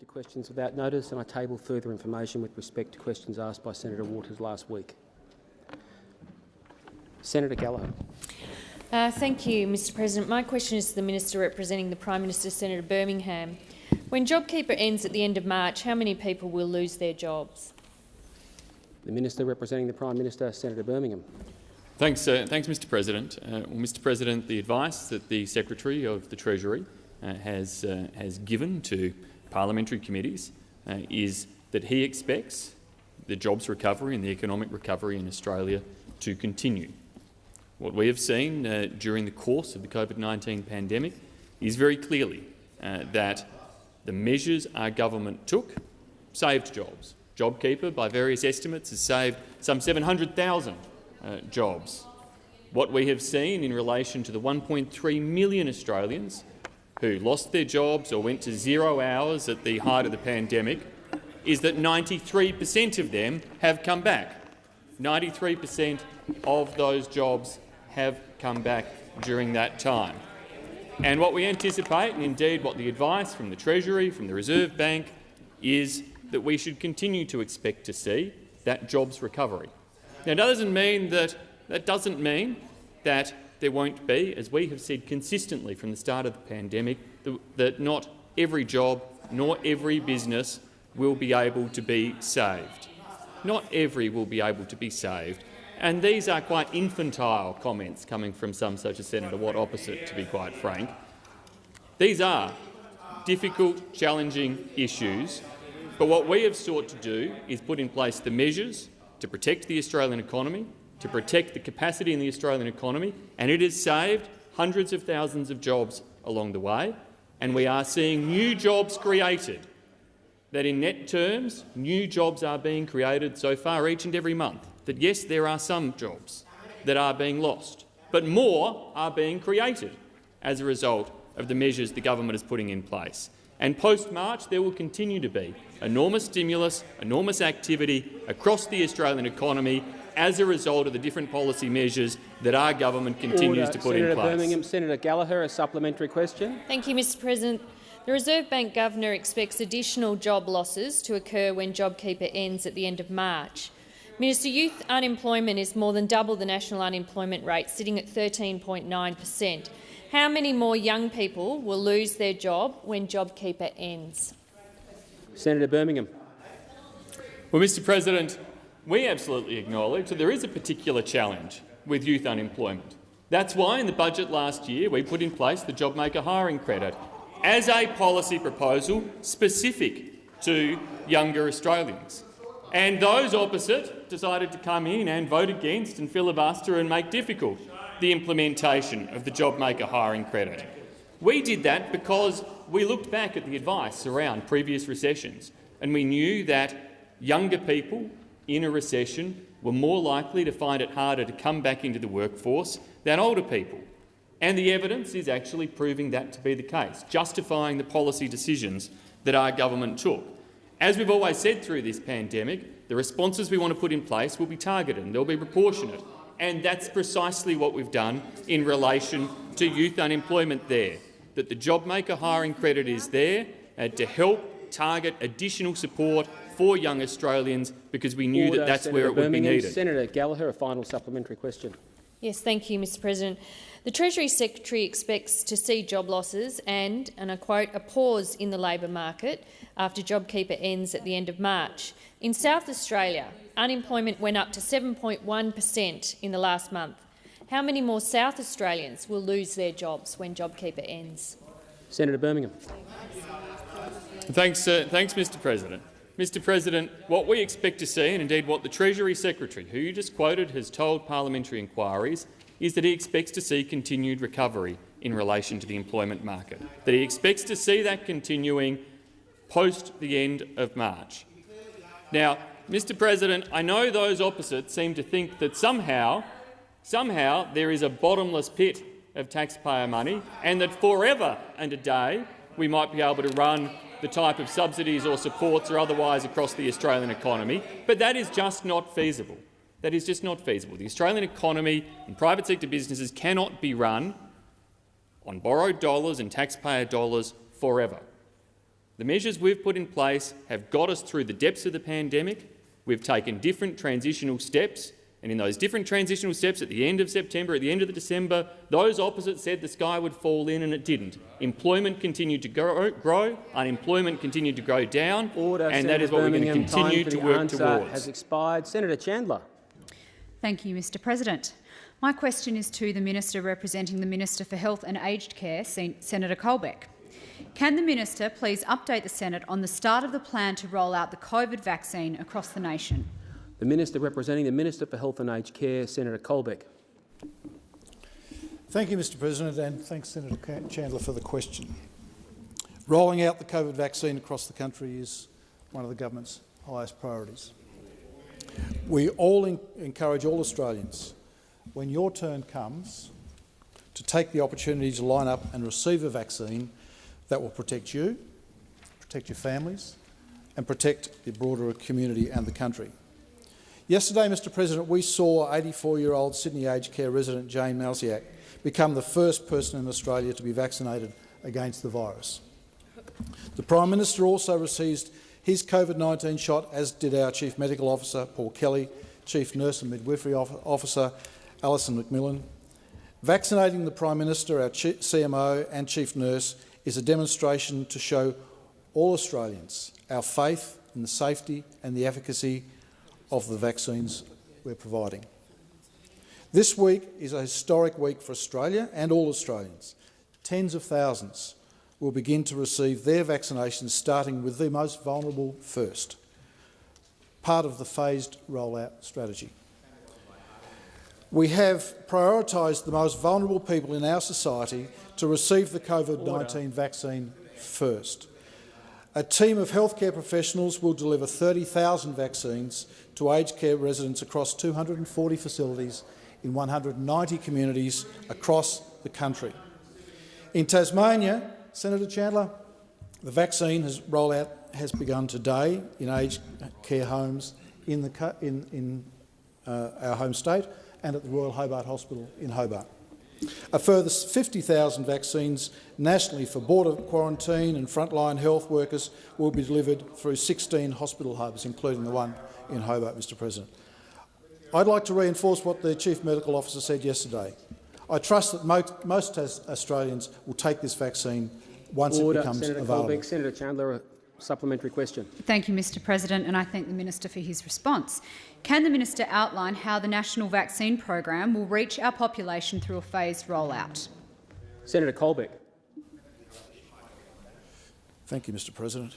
Move to questions without notice, and I table further information with respect to questions asked by Senator Waters last week. Senator Gallagher. Uh, thank you, Mr President. My question is to the Minister representing the Prime Minister, Senator Birmingham. When JobKeeper ends at the end of March, how many people will lose their jobs? The Minister representing the Prime Minister, Senator Birmingham. Thanks, uh, thanks Mr President. Uh, well, Mr President, the advice that the Secretary of the Treasury uh, has, uh, has given to parliamentary committees uh, is that he expects the jobs recovery and the economic recovery in Australia to continue. What we have seen uh, during the course of the COVID-19 pandemic is very clearly that the measures our government took saved jobs. JobKeeper, by various estimates, has saved some 700,000 uh, jobs. What we have seen in relation to the 1.3 million Australians who lost their jobs or went to zero hours at the height of the pandemic is that 93 per cent of them have come back. 93 per cent of those jobs have come back during that time. And what we anticipate, and indeed what the advice from the Treasury, from the Reserve Bank, is that we should continue to expect to see that jobs recovery. Now, that doesn't mean that that doesn't mean that there won't be, as we have said consistently from the start of the pandemic, that not every job nor every business will be able to be saved. Not every will be able to be saved. And these are quite infantile comments coming from some such as Senator Watt opposite, to be quite frank. These are difficult, challenging issues, but what we have sought to do is put in place the measures to protect the Australian economy, to protect the capacity in the Australian economy, and it has saved hundreds of thousands of jobs along the way, and we are seeing new jobs created. That in net terms, new jobs are being created so far each and every month that yes, there are some jobs that are being lost, but more are being created as a result of the measures the government is putting in place. And post-March, there will continue to be enormous stimulus, enormous activity across the Australian economy as a result of the different policy measures that our government continues Order. to put Senator in place. Birmingham, Senator Gallagher, a supplementary question. Thank you, Mr President. The Reserve Bank Governor expects additional job losses to occur when JobKeeper ends at the end of March. Minister, youth unemployment is more than double the national unemployment rate, sitting at 13.9 per cent. How many more young people will lose their job when JobKeeper ends? Senator Birmingham. Well, Mr President, we absolutely acknowledge that there is a particular challenge with youth unemployment. That's why in the budget last year we put in place the JobMaker hiring credit as a policy proposal specific to younger Australians. And those opposite decided to come in and vote against and filibuster and make difficult the implementation of the JobMaker hiring credit. We did that because we looked back at the advice around previous recessions and we knew that younger people in a recession were more likely to find it harder to come back into the workforce than older people. And the evidence is actually proving that to be the case, justifying the policy decisions that our government took. As we've always said through this pandemic, the responses we want to put in place will be targeted and they'll be proportionate. And that's precisely what we've done in relation to youth unemployment there, that the JobMaker hiring credit is there uh, to help target additional support for young Australians because we knew Order, that that's Senator where it would Birmingham. be needed. Senator Gallagher, a final supplementary question. Yes, thank you, Mr President. The Treasury Secretary expects to see job losses and, and I quote, a pause in the labour market after JobKeeper ends at the end of March. In South Australia, unemployment went up to 7.1 per cent in the last month. How many more South Australians will lose their jobs when JobKeeper ends? Senator Birmingham. Thanks, uh, thanks, Mr President. Mr President, what we expect to see, and indeed what the Treasury Secretary, who you just quoted, has told parliamentary inquiries, is that he expects to see continued recovery in relation to the employment market, that he expects to see that continuing post the end of March. Now, Mr President, I know those opposite seem to think that somehow, somehow there is a bottomless pit of taxpayer money and that forever and a day we might be able to run the type of subsidies or supports or otherwise across the Australian economy, but that is just not feasible. That is just not feasible. The Australian economy and private sector businesses cannot be run on borrowed dollars and taxpayer dollars forever. The measures we've put in place have got us through the depths of the pandemic. We've taken different transitional steps, and in those different transitional steps at the end of September, at the end of the December, those opposite said the sky would fall in and it didn't. Employment continued to grow, grow unemployment continued to go down, Order, and Senator that is what we're going to continue Time to for the work answer towards. has expired. Senator Chandler. Thank you, Mr President. My question is to the Minister representing the Minister for Health and Aged Care, Sen Senator Colbeck. Can the Minister please update the Senate on the start of the plan to roll out the COVID vaccine across the nation? The Minister representing the Minister for Health and Aged Care, Senator Colbeck. Thank you, Mr President, and thanks, Senator Chandler, for the question. Rolling out the COVID vaccine across the country is one of the government's highest priorities. We all encourage all Australians, when your turn comes, to take the opportunity to line up and receive a vaccine that will protect you, protect your families and protect the broader community and the country. Yesterday, Mr President, we saw 84-year-old Sydney aged care resident Jane Malysiak become the first person in Australia to be vaccinated against the virus. The Prime Minister also received his COVID-19 shot, as did our Chief Medical Officer, Paul Kelly, Chief Nurse and Midwifery Officer, Alison McMillan. Vaccinating the Prime Minister, our CMO and Chief Nurse is a demonstration to show all Australians our faith in the safety and the efficacy of the vaccines we're providing. This week is a historic week for Australia and all Australians. Tens of thousands will begin to receive their vaccinations, starting with the most vulnerable first, part of the phased rollout strategy. We have prioritised the most vulnerable people in our society to receive the COVID-19 vaccine first. A team of healthcare professionals will deliver 30,000 vaccines to aged care residents across 240 facilities in 190 communities across the country. In Tasmania, Senator Chandler, the vaccine has rollout has begun today in aged care homes in, the, in, in uh, our home state and at the Royal Hobart Hospital in Hobart. A further 50,000 vaccines nationally for border quarantine and frontline health workers will be delivered through 16 hospital hubs, including the one in Hobart, Mr President. I'd like to reinforce what the Chief Medical Officer said yesterday. I trust that most, most Australians will take this vaccine once Order. it becomes Senator available. Colbeck. Senator Chandler, a supplementary question. Thank you, Mr President, and I thank the Minister for his response. Can the Minister outline how the national vaccine program will reach our population through a phased rollout? Senator Colbeck. Thank you, Mr President.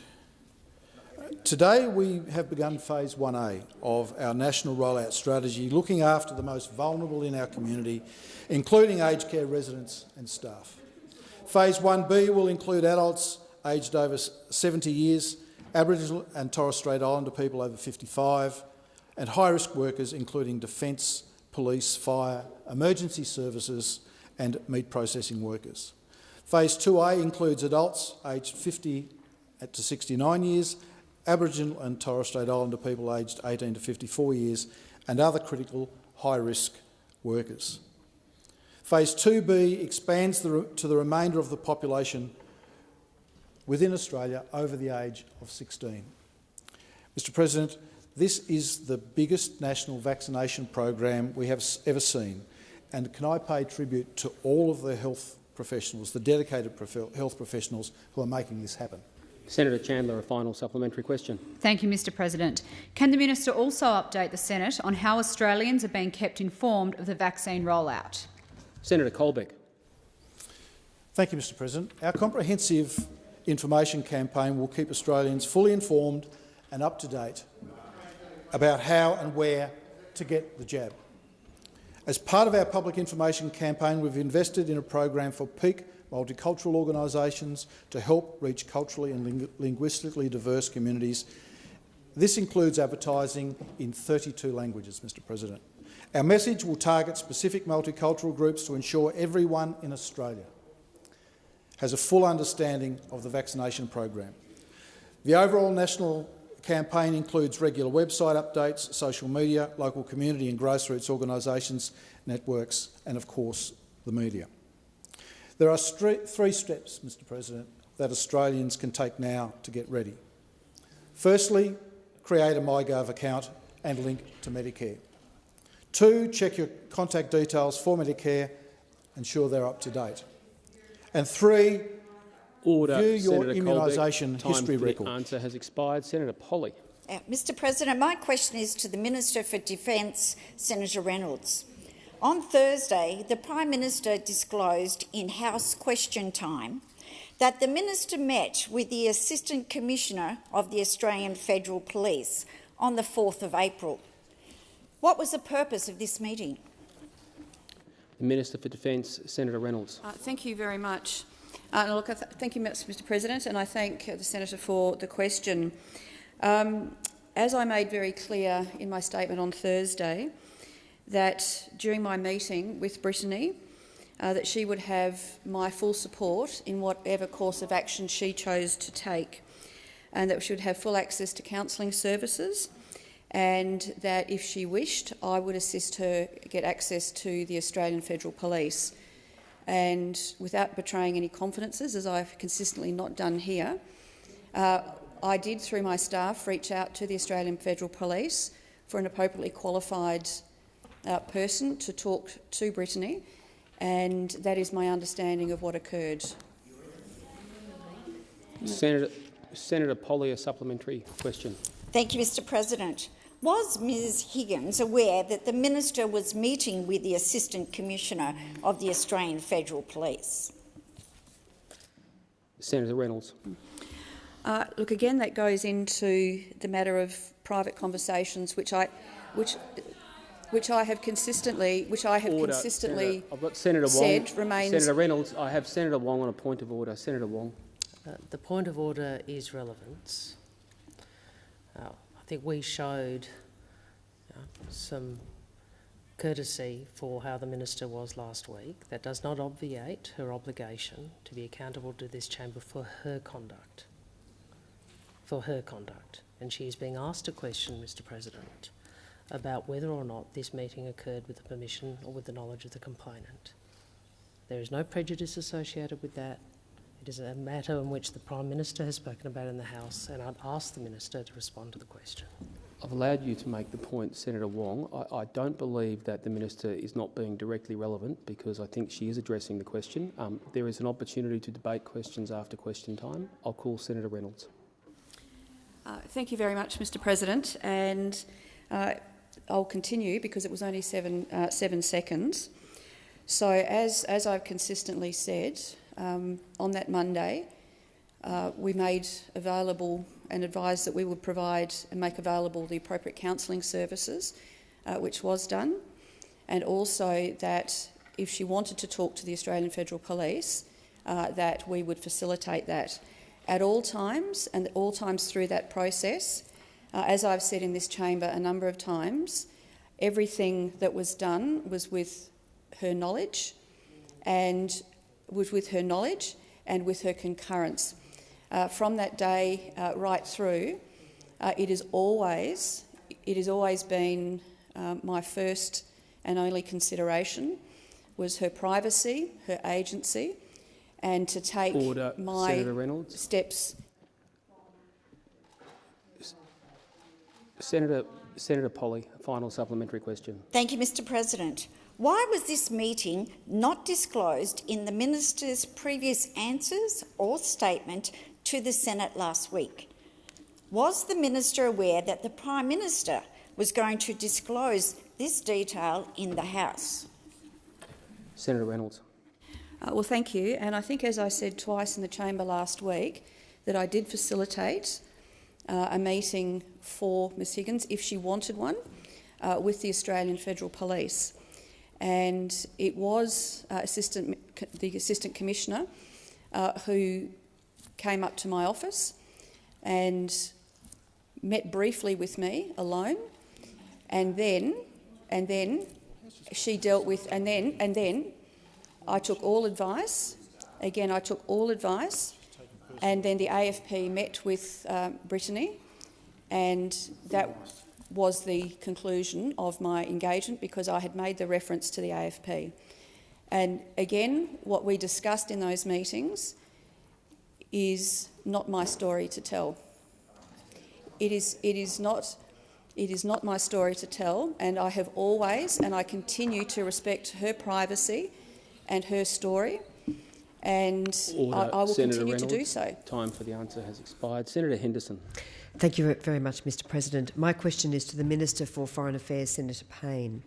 Today we have begun phase 1A of our national rollout strategy, looking after the most vulnerable in our community, including aged care residents and staff. Phase 1B will include adults aged over 70 years, Aboriginal and Torres Strait Islander people over 55, and high-risk workers including defence, police, fire, emergency services and meat processing workers. Phase 2A includes adults aged 50 to 69 years, Aboriginal and Torres Strait Islander people aged 18 to 54 years, and other critical high-risk workers. Phase 2B expands the, to the remainder of the population within Australia over the age of 16. Mr President, this is the biggest national vaccination program we have ever seen, and can I pay tribute to all of the health professionals, the dedicated prof health professionals who are making this happen. Senator Chandler, a final supplementary question. Thank you, Mr President. Can the Minister also update the Senate on how Australians are being kept informed of the vaccine rollout? Senator Colbeck. Thank you, Mr President. Our comprehensive information campaign will keep Australians fully informed and up to date about how and where to get the jab. As part of our public information campaign, we've invested in a program for peak multicultural organisations to help reach culturally and ling linguistically diverse communities. This includes advertising in 32 languages, Mr President. Our message will target specific multicultural groups to ensure everyone in Australia has a full understanding of the vaccination program. The overall national campaign includes regular website updates, social media, local community and grassroots organisations, networks and, of course, the media. There are three steps, Mr President, that Australians can take now to get ready. Firstly, create a MyGov account and link to Medicare. Two, check your contact details for Medicare, and ensure they're up to date. And three, Order. View your Senator immunisation Colbeck. Time history for the record. answer has expired. Senator Polley. Uh, Mr President, my question is to the Minister for Defence, Senator Reynolds. On Thursday, the Prime Minister disclosed in House question time that the Minister met with the Assistant Commissioner of the Australian Federal Police on the 4th of April. What was the purpose of this meeting? The Minister for Defence, Senator Reynolds. Uh, Thank you very much. Uh, look, th thank you, Mr President, and I thank uh, the senator for the question. Um, as I made very clear in my statement on Thursday, that during my meeting with Brittany, uh, that she would have my full support in whatever course of action she chose to take, and that she would have full access to counselling services, and that if she wished, I would assist her get access to the Australian Federal Police and without betraying any confidences, as I've consistently not done here, uh, I did, through my staff, reach out to the Australian Federal Police for an appropriately qualified uh, person to talk to Brittany, and that is my understanding of what occurred. Senator, Senator Polley, a supplementary question. Thank you, Mr President. Was Ms Higgins aware that the Minister was meeting with the Assistant Commissioner of the Australian Federal Police? Senator Reynolds. Uh, look, again, that goes into the matter of private conversations, which I, which, which I have consistently, which I have Order. consistently Senator, I've got Senator Wong. said remains. Senator Reynolds, I have Senator Wong on a point of order. Senator Wong. Uh, The point of order is relevance. Uh, I think we showed uh, some courtesy for how the minister was last week. That does not obviate her obligation to be accountable to this chamber for her conduct. For her conduct. And she is being asked a question, Mr President, about whether or not this meeting occurred with the permission or with the knowledge of the complainant. There is no prejudice associated with that. It is a matter in which the Prime Minister has spoken about in the House, and I'd ask the Minister to respond to the question. I've allowed you to make the point, Senator Wong. I, I don't believe that the minister is not being directly relevant because I think she is addressing the question. Um, there is an opportunity to debate questions after question time. I'll call Senator Reynolds. Uh, thank you very much, Mr President. And uh, I'll continue because it was only seven, uh, seven seconds. So as, as I've consistently said, um, on that Monday, uh, we made available and advised that we would provide and make available the appropriate counselling services, uh, which was done, and also that if she wanted to talk to the Australian Federal Police, uh, that we would facilitate that at all times and all times through that process. Uh, as I've said in this chamber a number of times, everything that was done was with her knowledge and was with her knowledge and with her concurrence. Uh, from that day uh, right through, uh, it is always it has always been um, my first and only consideration was her privacy, her agency, and to take Order, my Senator Reynolds. steps Senator, Senator Polley, final supplementary question. Thank you, Mr President. Why was this meeting not disclosed in the Minister's previous answers or statement to the Senate last week? Was the Minister aware that the Prime Minister was going to disclose this detail in the House? Senator Reynolds. Uh, well, thank you. And I think, as I said twice in the chamber last week, that I did facilitate uh, a meeting for Ms Higgins, if she wanted one, uh, with the Australian Federal Police. And it was uh, assistant, the Assistant Commissioner uh, who came up to my office and met briefly with me alone, and then, and then she dealt with, and then, and then I took all advice. Again, I took all advice, and then the AFP met with um, Brittany, and that was the conclusion of my engagement because I had made the reference to the AFP. And again, what we discussed in those meetings is not my story to tell. It is, it is not it is not my story to tell, and I have always and I continue to respect her privacy and her story, and I, I will Senator continue Reynolds, to do so. Time for the answer has expired. Senator Henderson. Thank you very much, Mr President. My question is to the Minister for Foreign Affairs, Senator Payne.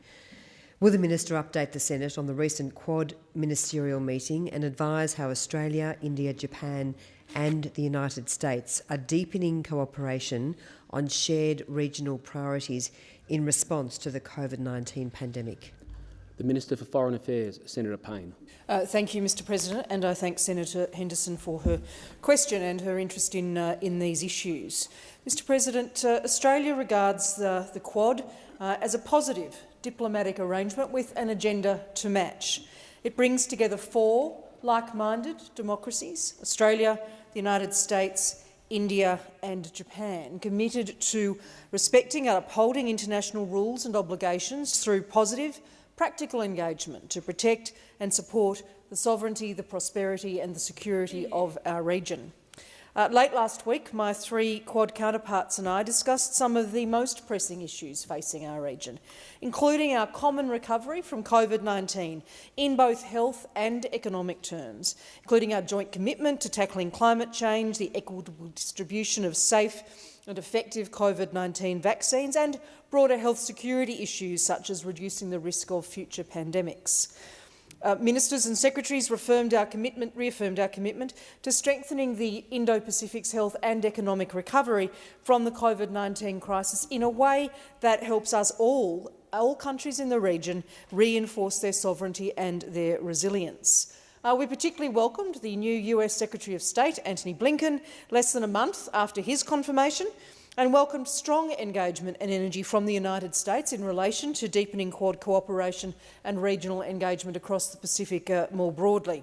Will the Minister update the Senate on the recent Quad ministerial meeting and advise how Australia, India, Japan and the United States are deepening cooperation on shared regional priorities in response to the COVID-19 pandemic? The Minister for Foreign Affairs, Senator Payne. Uh, thank you, Mr President, and I thank Senator Henderson for her question and her interest in, uh, in these issues. Mr President, uh, Australia regards the, the Quad uh, as a positive diplomatic arrangement with an agenda to match. It brings together four like-minded democracies, Australia, the United States, India and Japan, committed to respecting and upholding international rules and obligations through positive, practical engagement to protect and support the sovereignty, the prosperity and the security of our region. Uh, late last week, my three Quad counterparts and I discussed some of the most pressing issues facing our region, including our common recovery from COVID-19 in both health and economic terms, including our joint commitment to tackling climate change, the equitable distribution of safe and effective COVID-19 vaccines and broader health security issues such as reducing the risk of future pandemics. Uh, ministers and secretaries reaffirmed our, commitment, reaffirmed our commitment to strengthening the Indo-Pacific's health and economic recovery from the COVID-19 crisis in a way that helps us all, all countries in the region, reinforce their sovereignty and their resilience. Uh, we particularly welcomed the new US Secretary of State, Antony Blinken, less than a month after his confirmation, and welcomed strong engagement and energy from the United States in relation to deepening Quad cooperation and regional engagement across the Pacific uh, more broadly.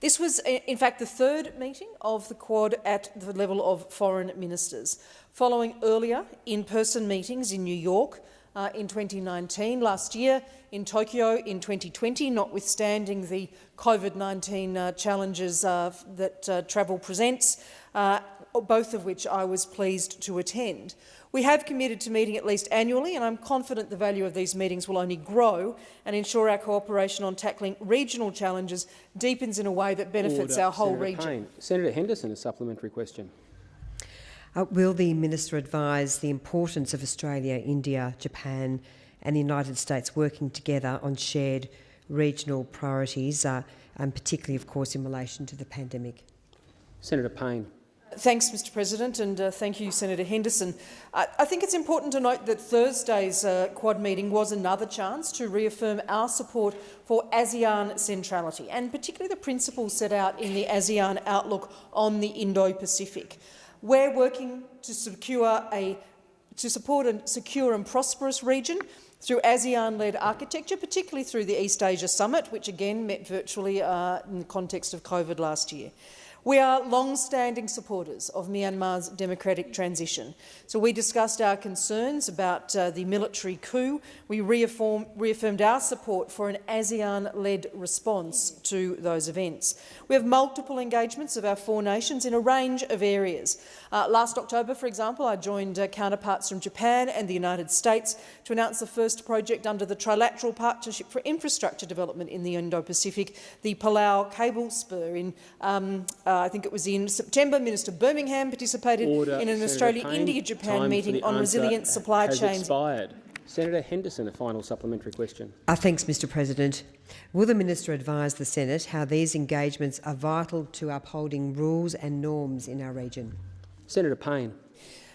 This was, in fact, the third meeting of the Quad at the level of foreign ministers, following earlier in-person meetings in New York uh, in 2019, last year in Tokyo in 2020, notwithstanding the COVID-19 uh, challenges uh, that uh, travel presents, uh, both of which I was pleased to attend. We have committed to meeting at least annually, and I'm confident the value of these meetings will only grow and ensure our cooperation on tackling regional challenges deepens in a way that benefits Order. our whole Senator region. Payne. Senator Henderson, a supplementary question. Uh, will the Minister advise the importance of Australia, India, Japan and the United States working together on shared regional priorities, uh, and particularly, of course, in relation to the pandemic? Senator Payne. Thanks, Mr President, and uh, thank you, Senator Henderson. I, I think it's important to note that Thursday's uh, Quad meeting was another chance to reaffirm our support for ASEAN centrality, and particularly the principles set out in the ASEAN Outlook on the Indo-Pacific. We're working to secure a to support a secure and prosperous region through ASEAN-led architecture, particularly through the East Asia Summit, which again met virtually uh, in the context of COVID last year. We are long-standing supporters of Myanmar's democratic transition. So we discussed our concerns about uh, the military coup. We reaffirmed our support for an ASEAN-led response to those events. We have multiple engagements of our four nations in a range of areas. Uh, last October, for example, I joined uh, counterparts from Japan and the United States to announce the first project under the Trilateral Partnership for Infrastructure Development in the Indo-Pacific, the Palau Cable Spur. In, um, uh, I think it was in September, Minister Birmingham participated Order. in an Australia-India-Japan Payne. meeting Time for on the resilient answer supply has chains. expired. Senator Henderson, a final supplementary question. Uh, thanks, Mr President. Will the Minister advise the Senate how these engagements are vital to upholding rules and norms in our region? Senator Payne.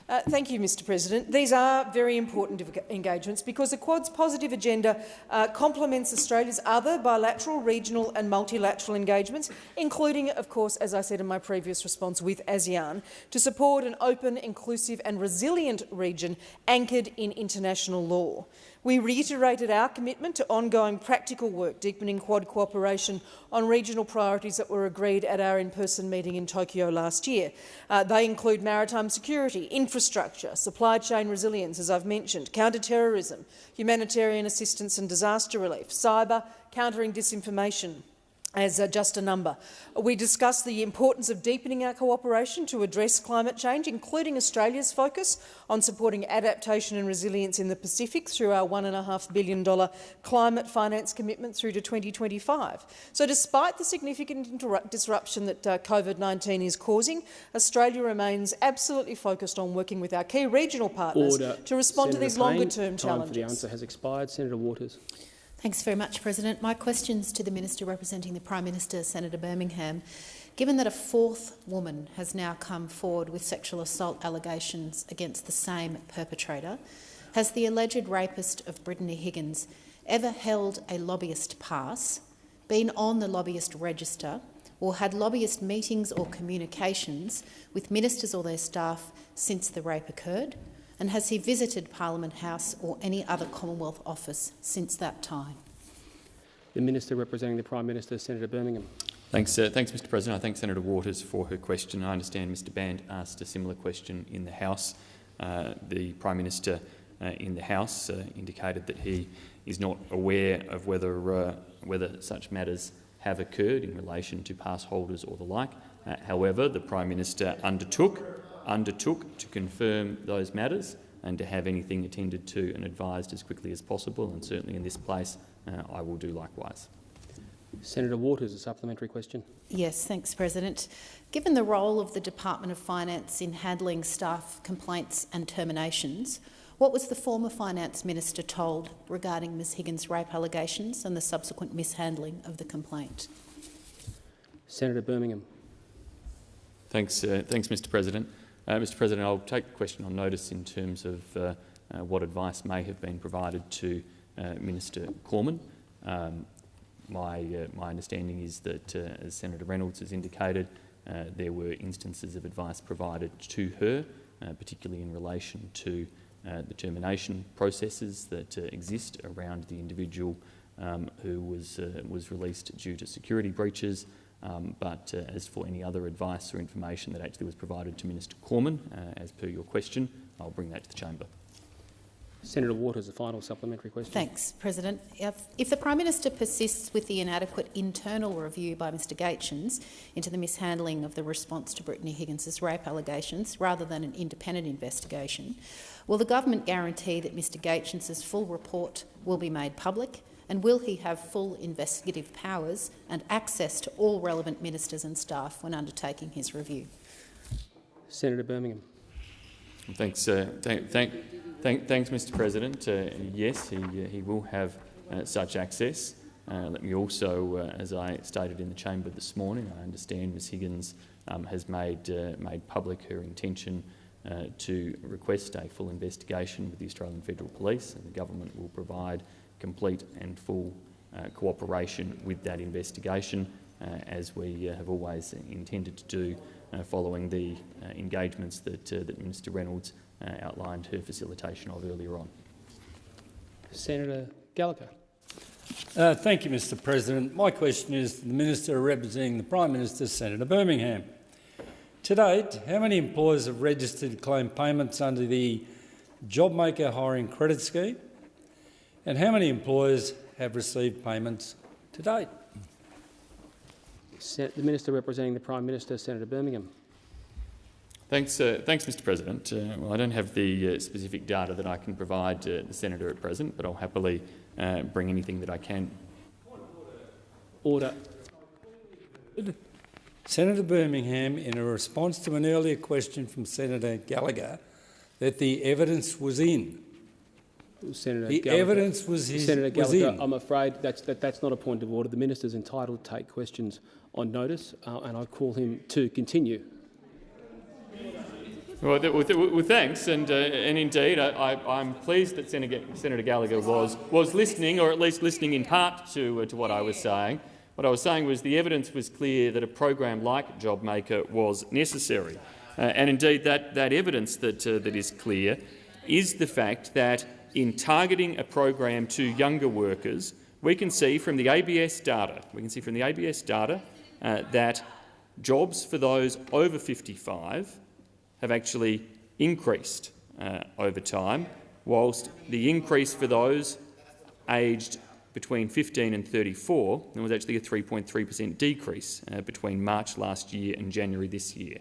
Uh, thank you, Mr President. These are very important engagements because the Quad's positive agenda uh, complements Australia's other bilateral, regional and multilateral engagements, including, of course, as I said in my previous response, with ASEAN, to support an open, inclusive and resilient region anchored in international law. We reiterated our commitment to ongoing practical work, deepening Quad cooperation on regional priorities that were agreed at our in-person meeting in Tokyo last year. Uh, they include maritime security, infrastructure, supply chain resilience, as I've mentioned, counter-terrorism, humanitarian assistance and disaster relief, cyber, countering disinformation, as uh, just a number. We discussed the importance of deepening our cooperation to address climate change, including Australia's focus on supporting adaptation and resilience in the Pacific through our $1.5 billion climate finance commitment through to 2025. So despite the significant disruption that uh, COVID-19 is causing, Australia remains absolutely focused on working with our key regional partners Order. to respond Senator to these longer-term time for the answer has expired. Senator Waters. Thanks very much, President. My question's to the Minister representing the Prime Minister, Senator Birmingham. Given that a fourth woman has now come forward with sexual assault allegations against the same perpetrator, has the alleged rapist of Brittany Higgins ever held a lobbyist pass, been on the lobbyist register, or had lobbyist meetings or communications with ministers or their staff since the rape occurred? And has he visited Parliament House or any other Commonwealth office since that time? The Minister representing the Prime Minister, Senator Birmingham. Thanks, uh, thanks, Mr. President. I thank Senator Waters for her question. I understand Mr. Bandt asked a similar question in the House. Uh, the Prime Minister uh, in the House uh, indicated that he is not aware of whether uh, whether such matters have occurred in relation to pass holders or the like. Uh, however, the Prime Minister undertook undertook to confirm those matters and to have anything attended to and advised as quickly as possible, and certainly in this place uh, I will do likewise. Senator Waters, a supplementary question. Yes, thanks, President. Given the role of the Department of Finance in handling staff complaints and terminations, what was the former Finance Minister told regarding Ms Higgins' rape allegations and the subsequent mishandling of the complaint? Senator Birmingham. Thanks, uh, thanks Mr President. Uh, Mr President, I'll take the question on notice in terms of uh, uh, what advice may have been provided to uh, Minister Cormann. Um, my, uh, my understanding is that, uh, as Senator Reynolds has indicated, there were instances of advice provided to her, particularly in relation to the termination processes that exist around the individual um, who was, was released due to security breaches, um, but uh, as for any other advice or information that actually was provided to Minister Cormann, uh, as per your question, I'll bring that to the chamber. Senator Waters, a final supplementary question. Thanks, President. If, if, the Prime Minister persists with the inadequate internal review by Mr Gaetjens into the mishandling of the response to Brittany Higgins' rape allegations rather than an independent investigation, will the government guarantee that Mr Gaetjens' full report will be made public and will he have full investigative powers and access to all relevant ministers and staff when undertaking his review? Senator Birmingham. Thanks, uh, thank, thank, thank, thanks, Mr. President. Uh, yes, he, uh, he will have uh, such access. Uh, let me also, uh, as I stated in the chamber this morning, I understand Ms Higgins um, has made, made public her intention to request a full investigation with the Australian Federal Police, and the government will provide complete and full uh, cooperation with that investigation, uh, as we uh, have always intended to do uh, following the uh, engagements that, that Minister Reynolds outlined her facilitation of earlier on. Senator Gallagher. Uh, thank you, Mr President. My question is to the Minister representing the Prime Minister, Senator Birmingham. To date, how many employers have registered to claim payments under the JobMaker Hiring Credit Scheme and how many employers have received payments to date? The Minister representing the Prime Minister, Senator Birmingham. Thanks, uh, thanks Mr President. Uh, well, I don't have the uh, specific data that I can provide to the Senator at present, but I'll happily uh, bring anything that I can. Order. Senator Birmingham, in a response to an earlier question from Senator Gallagher, that the evidence was in Senator the Gallagher. evidence was, his, Senator was Gallagher, in. I'm afraid that's, that, that's not a point of order. The minister is entitled to take questions on notice, uh, and I call him to continue. Well, th well, well thanks, and, uh, and indeed, I, am pleased that Senator, Senator, Gallagher was, was listening, or at least listening in part to, uh, to what I was saying. What I was saying was the evidence was clear that a program like JobMaker was necessary. Uh, and indeed, that, that evidence that, uh, that is clear is the fact that in targeting a program to younger workers, we can see from the ABS data, we can see from the ABS data uh, that jobs for those over 55 have actually increased uh, over time, whilst the increase for those aged between 15 and 34, there was actually a 3.3 per cent decrease uh, between March last year and January this year.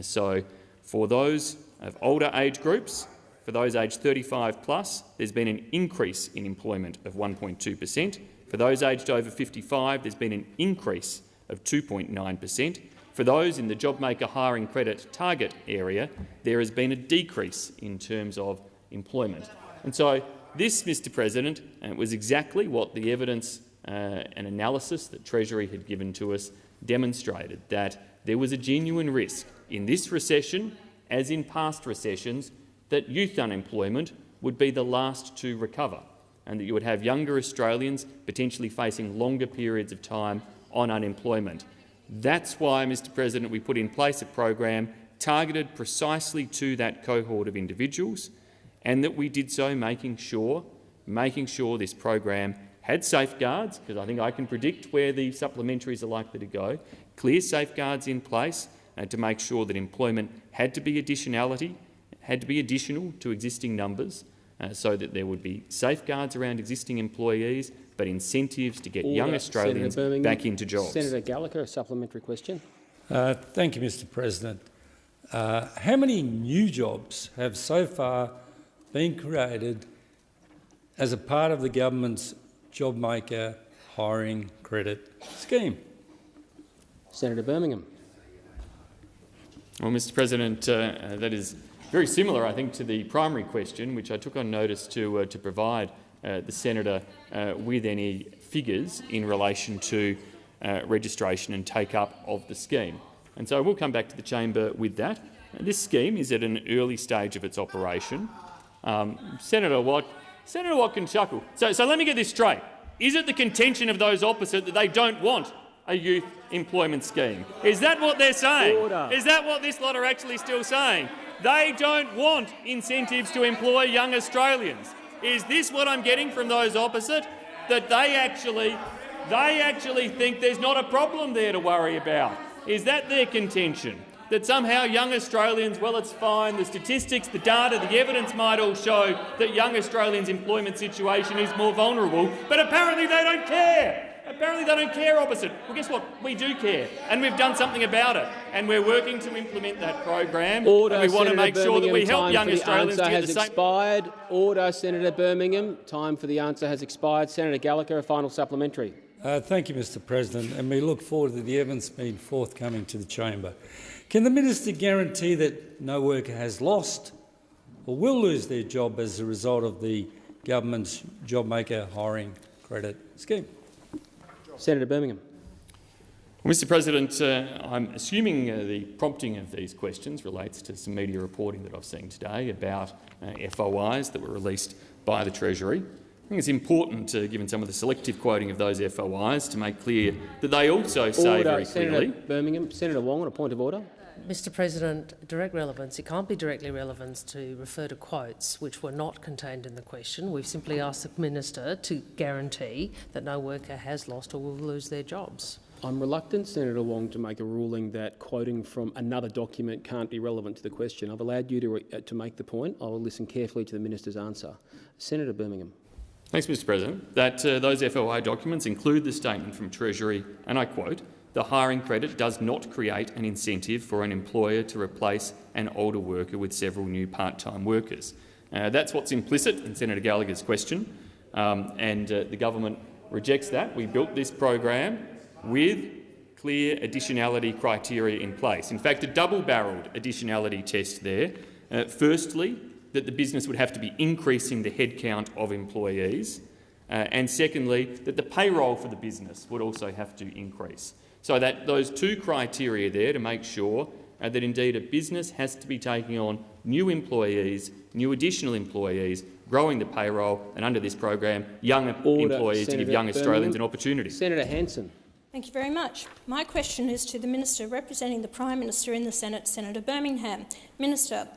So for those of older age groups, for those aged 35 plus, there's been an increase in employment of 1.2 per cent. For those aged over 55, there's been an increase of 2.9 per cent. For those in the JobMaker hiring credit target area, there has been a decrease in terms of employment. And so this, Mr President, uh, was exactly what the evidence uh, and analysis that Treasury had given to us demonstrated, that there was a genuine risk in this recession, as in past recessions, that youth unemployment would be the last to recover and that you would have younger Australians potentially facing longer periods of time on unemployment. That's why, Mr President, we put in place a program targeted precisely to that cohort of individuals and that we did so making sure, making sure this program had safeguards, because I think I can predict where the supplementaries are likely to go, clear safeguards in place uh, to make sure that employment had to be additionality, had to be additional to existing numbers, uh, so that there would be safeguards around existing employees, but incentives to get Order. young Australians back into jobs. Senator Gallagher, a supplementary question. Uh, thank you, Mr President. Uh, how many new jobs have so far been created as a part of the government's JobMaker hiring credit scheme? Senator Birmingham. Well, Mr President, uh, uh, that is very similar, I think, to the primary question, which I took on notice to, uh, to provide uh, the senator uh, with any figures in relation to uh, registration and take-up of the scheme. And so we'll come back to the chamber with that. this scheme is at an early stage of its operation. Um, Senator Watt, Senator Watt can chuckle. So, so let me get this straight. Is it the contention of those opposite that they don't want a youth employment scheme? Is that what they're saying? Order. Is that what this lot are actually still saying? They don't want incentives to employ young Australians. Is this what I'm getting from those opposite? That they actually, they actually think there's not a problem there to worry about. Is that their contention? that somehow young Australians, well, it's fine, the statistics, the data, the evidence might all show that young Australians' employment situation is more vulnerable, but apparently they don't care. Apparently they don't care opposite. Well, guess what? We do care, and we've done something about it, and we're working to implement that program. Order, and we want Senator to make Birmingham, sure that we help time young for the Australians answer to get has the same. expired. Order, Senator Birmingham. Time for the answer has expired. Senator Gallagher, a final supplementary. Uh, thank you, Mr President, and we look forward to the evidence being forthcoming to the chamber. Can the minister guarantee that no worker has lost or will lose their job as a result of the government's JobMaker hiring credit scheme? Senator Birmingham. Well, Mr President, uh, I'm assuming uh, the prompting of these questions relates to some media reporting that I've seen today about uh, FOIs that were released by the Treasury. I think it's important, given some of the selective quoting of those FOIs, to make clear that they also say order, very clearly— Senator Birmingham. Senator Wong on a point of order. Mr President, direct relevance, it can't be directly relevant to refer to quotes which were not contained in the question. We've simply asked the Minister to guarantee that no worker has lost or will lose their jobs. I'm reluctant, Senator Wong, to make a ruling that quoting from another document can't be relevant to the question. I've allowed you to, uh, to make the point. I will listen carefully to the minister's answer. Senator Birmingham. Thanks, Mr President. That uh, those FOI documents include the statement from Treasury, and I quote, the hiring credit does not create an incentive for an employer to replace an older worker with several new part-time workers. Uh, that's what's implicit in Senator Gallagher's question, um, and uh, the government rejects that. We built this program with clear additionality criteria in place. In fact, a double-barrelled additionality test there. Uh, firstly, that the business would have to be increasing the headcount of employees, uh, and secondly, that the payroll for the business would also have to increase. So that those two criteria there to make sure uh, that indeed a business has to be taking on new employees, new additional employees, growing the payroll, and under this program, young Order, employees Senator to give young Birmingham. Australians an opportunity. Senator Hanson. Thank you very much. My question is to the Minister representing the Prime Minister in the Senate, Senator Birmingham. Minister,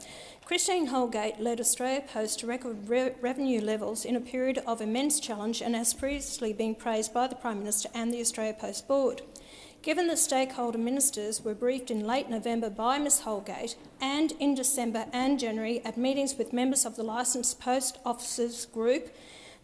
Christine Holgate led Australia Post to record re revenue levels in a period of immense challenge and has previously been praised by the Prime Minister and the Australia Post Board. Given that stakeholder ministers were briefed in late November by Ms Holgate and in December and January at meetings with members of the Licensed Post Officers Group,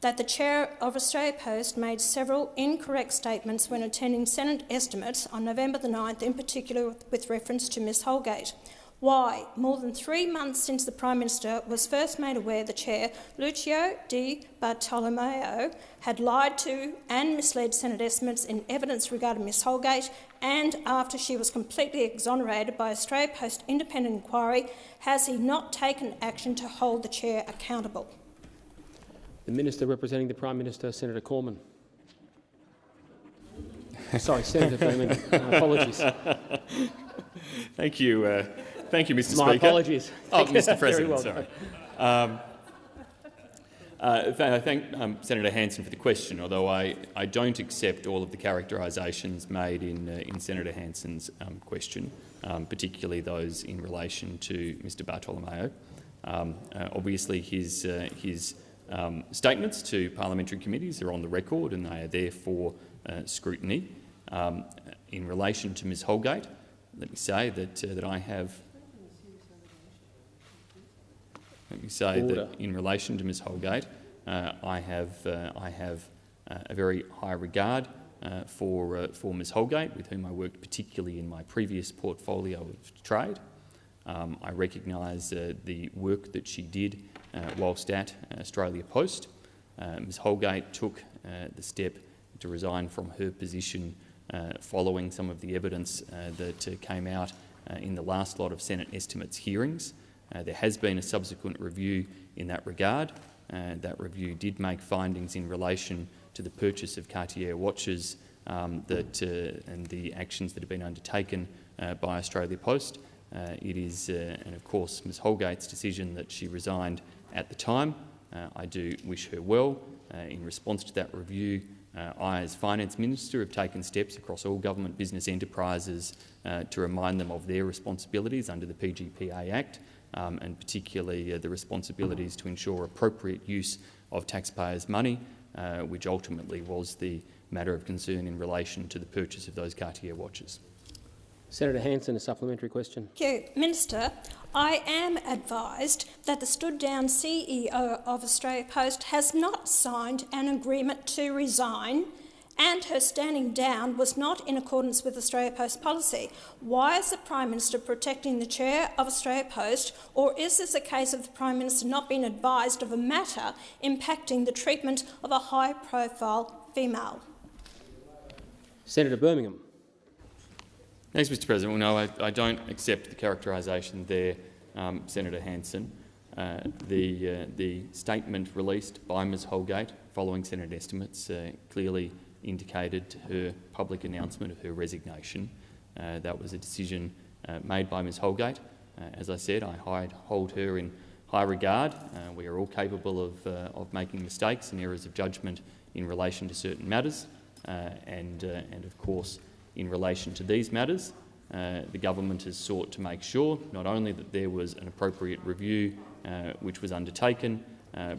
that the chair of Australia Post made several incorrect statements when attending Senate estimates on November the 9th, in particular with reference to Ms Holgate. Why, more than three months since the Prime Minister was first made aware the Chair, Lucio Di Bartolomeo, had lied to and misled Senate estimates in evidence regarding Ms Holgate, and after she was completely exonerated by Australia Post independent inquiry, has he not taken action to hold the Chair accountable? The Minister representing the Prime Minister, Senator Cormann. Sorry, Senator Birmingham. Uh, apologies. Thank you. Uh, Thank you, Mr. My Speaker. apologies. Oh, Mr. President, well sorry. Um, uh, I thank um, Senator Hanson for the question, although I, I don't accept all of the characterisations made in, uh, in Senator Hanson's um, question, um, particularly those in relation to Mr Bartolomeo. Um, uh, obviously, his, uh, his um, statements to parliamentary committees are on the record and they are there for uh, scrutiny. Um, in relation to Ms Holgate, let me say that, uh, that I have let me say Order. that in relation to Ms Holgate, uh, I have, uh, I have uh, a very high regard uh, for, uh, for Ms Holgate, with whom I worked particularly in my previous portfolio of trade. Um, I recognise uh, the work that she did uh, whilst at Australia Post. Uh, Ms Holgate took uh, the step to resign from her position uh, following some of the evidence uh, that uh, came out uh, in the last lot of Senate estimates hearings. Uh, there has been a subsequent review in that regard. Uh, that review did make findings in relation to the purchase of Cartier watches um, that, uh, and the actions that have been undertaken uh, by Australia Post. Uh, it is, and of course, Ms Holgate's decision that she resigned at the time. I do wish her well. in response to that review, I, as Finance Minister, have taken steps across all government business enterprises to remind them of their responsibilities under the PGPA Act um, and particularly uh, the responsibilities to ensure appropriate use of taxpayers' money, uh, which ultimately was the matter of concern in relation to the purchase of those Cartier watches. Senator Hanson, a supplementary question. Thank you. Minister, I am advised that the stood-down CEO of Australia Post has not signed an agreement to resign and her standing down was not in accordance with Australia Post policy. Why is the Prime Minister protecting the chair of Australia Post, or is this a case of the Prime Minister not being advised of a matter impacting the treatment of a high-profile female? Senator Birmingham. Thanks, Mr President. Well, no, I, I don't accept the characterisation there, um, Senator Hanson. Uh, the, uh, the statement released by Ms Holgate following Senate estimates uh, clearly indicated her public announcement of her resignation. Uh, that was a decision uh, made by Ms Holgate. Uh, as I said, I hold her in high regard. Uh, we are all capable of, uh, of making mistakes and errors of judgment in relation to certain matters. And, and of course, in relation to these matters, the government has sought to make sure not only that there was an appropriate review which was undertaken,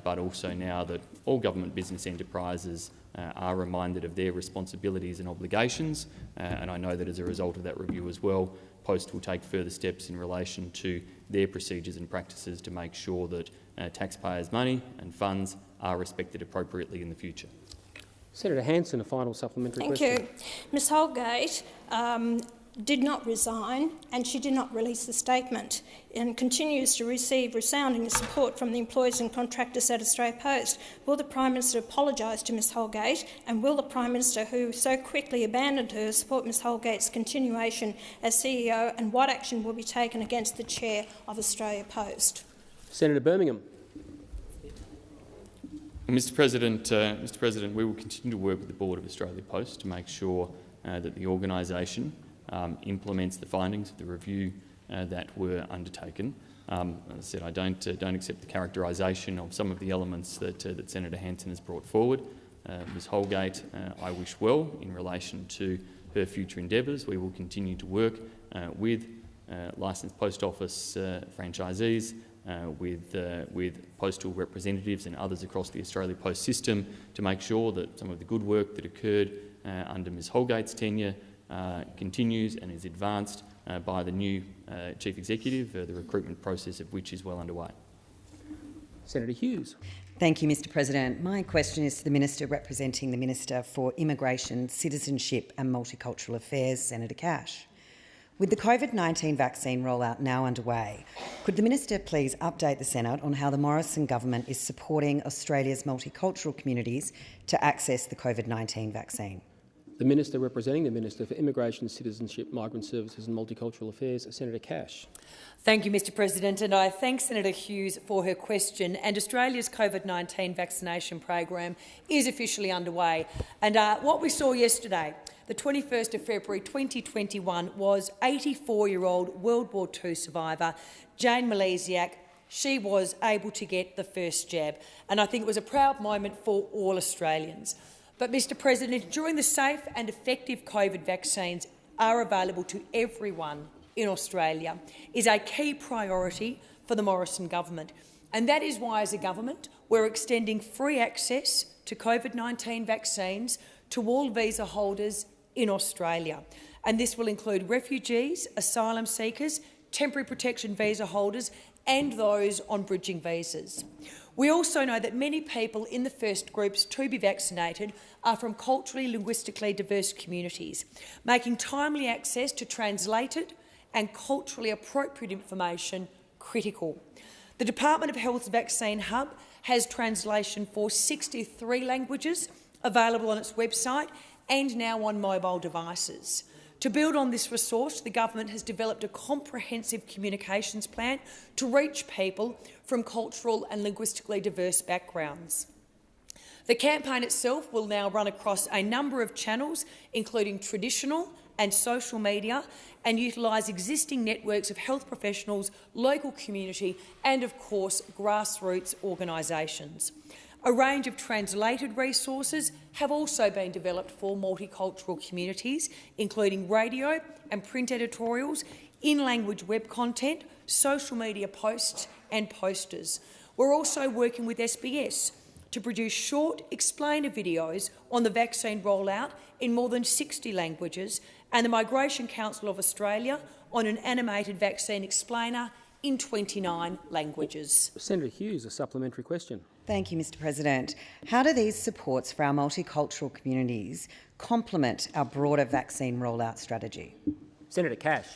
but also now that all government business enterprises uh, are reminded of their responsibilities and obligations. Uh, and I know that as a result of that review as well, Post will take further steps in relation to their procedures and practices to make sure that uh, taxpayers' money and funds are respected appropriately in the future. Senator Hanson, a final supplementary Thank question. you. Ms Holgate um, did not resign and she did not release the statement and continues to receive resounding support from the employees and contractors at Australia Post. Will the Prime Minister apologise to Ms Holgate and will the Prime Minister, who so quickly abandoned her, support Ms Holgate's continuation as CEO and what action will be taken against the Chair of Australia Post? Senator Birmingham. Mr President, uh, Mr President, we will continue to work with the Board of Australia Post to make sure uh, that the organisation um, implements the findings of the review uh, that were undertaken. Um, as I said, I don't, uh, don't accept the characterisation of some of the elements that, uh, that Senator Hanson has brought forward. Uh, Ms Holgate, uh, I wish well in relation to her future endeavours. We will continue to work uh, with licensed post office franchisees, with, with postal representatives and others across the Australia Post system to make sure that some of the good work that occurred under Ms Holgate's tenure continues and is advanced uh, by the new uh, Chief Executive, the recruitment process of which is well underway. Senator Hughes. Thank you, Mr President. My question is to the Minister representing the Minister for Immigration, Citizenship and Multicultural Affairs, Senator Cash. With the COVID-19 vaccine rollout now underway, could the Minister please update the Senate on how the Morrison government is supporting Australia's multicultural communities to access the COVID-19 vaccine? The Minister representing the Minister for Immigration, Citizenship, Migrant Services and Multicultural Affairs, Senator Cash. Thank you, Mr President, and I thank Senator Hughes for her question. And Australia's COVID-19 vaccination program is officially underway. And uh, what we saw yesterday, the 21st of February 2021, was 84-year-old World War II survivor Jane Malysiak she was able to get the first jab. And I think it was a proud moment for all Australians. But, Mr President, during the safe and effective COVID vaccines are available to everyone in Australia is a key priority for the Morrison government. And that is why, as a government, we're extending free access to COVID-19 vaccines to all visa holders in Australia. And this will include refugees, asylum seekers, temporary protection visa holders and those on bridging visas. We also know that many people in the first groups to be vaccinated are from culturally, linguistically diverse communities, making timely access to translated and culturally appropriate information critical. The Department of Health's Vaccine Hub has translation for 63 languages available on its website and now on mobile devices. To build on this resource, the government has developed a comprehensive communications plan to reach people from cultural and linguistically diverse backgrounds. The campaign itself will now run across a number of channels, including traditional and social media, and utilise existing networks of health professionals, local community and, of course, grassroots organisations. A range of translated resources have also been developed for multicultural communities, including radio and print editorials, in-language web content, social media posts and posters. We're also working with SBS to produce short explainer videos on the vaccine rollout in more than 60 languages and the Migration Council of Australia on an animated vaccine explainer in 29 languages. Senator Hughes, a supplementary question. Thank you, Mr President. How do these supports for our multicultural communities complement our broader vaccine rollout strategy? Senator Cash.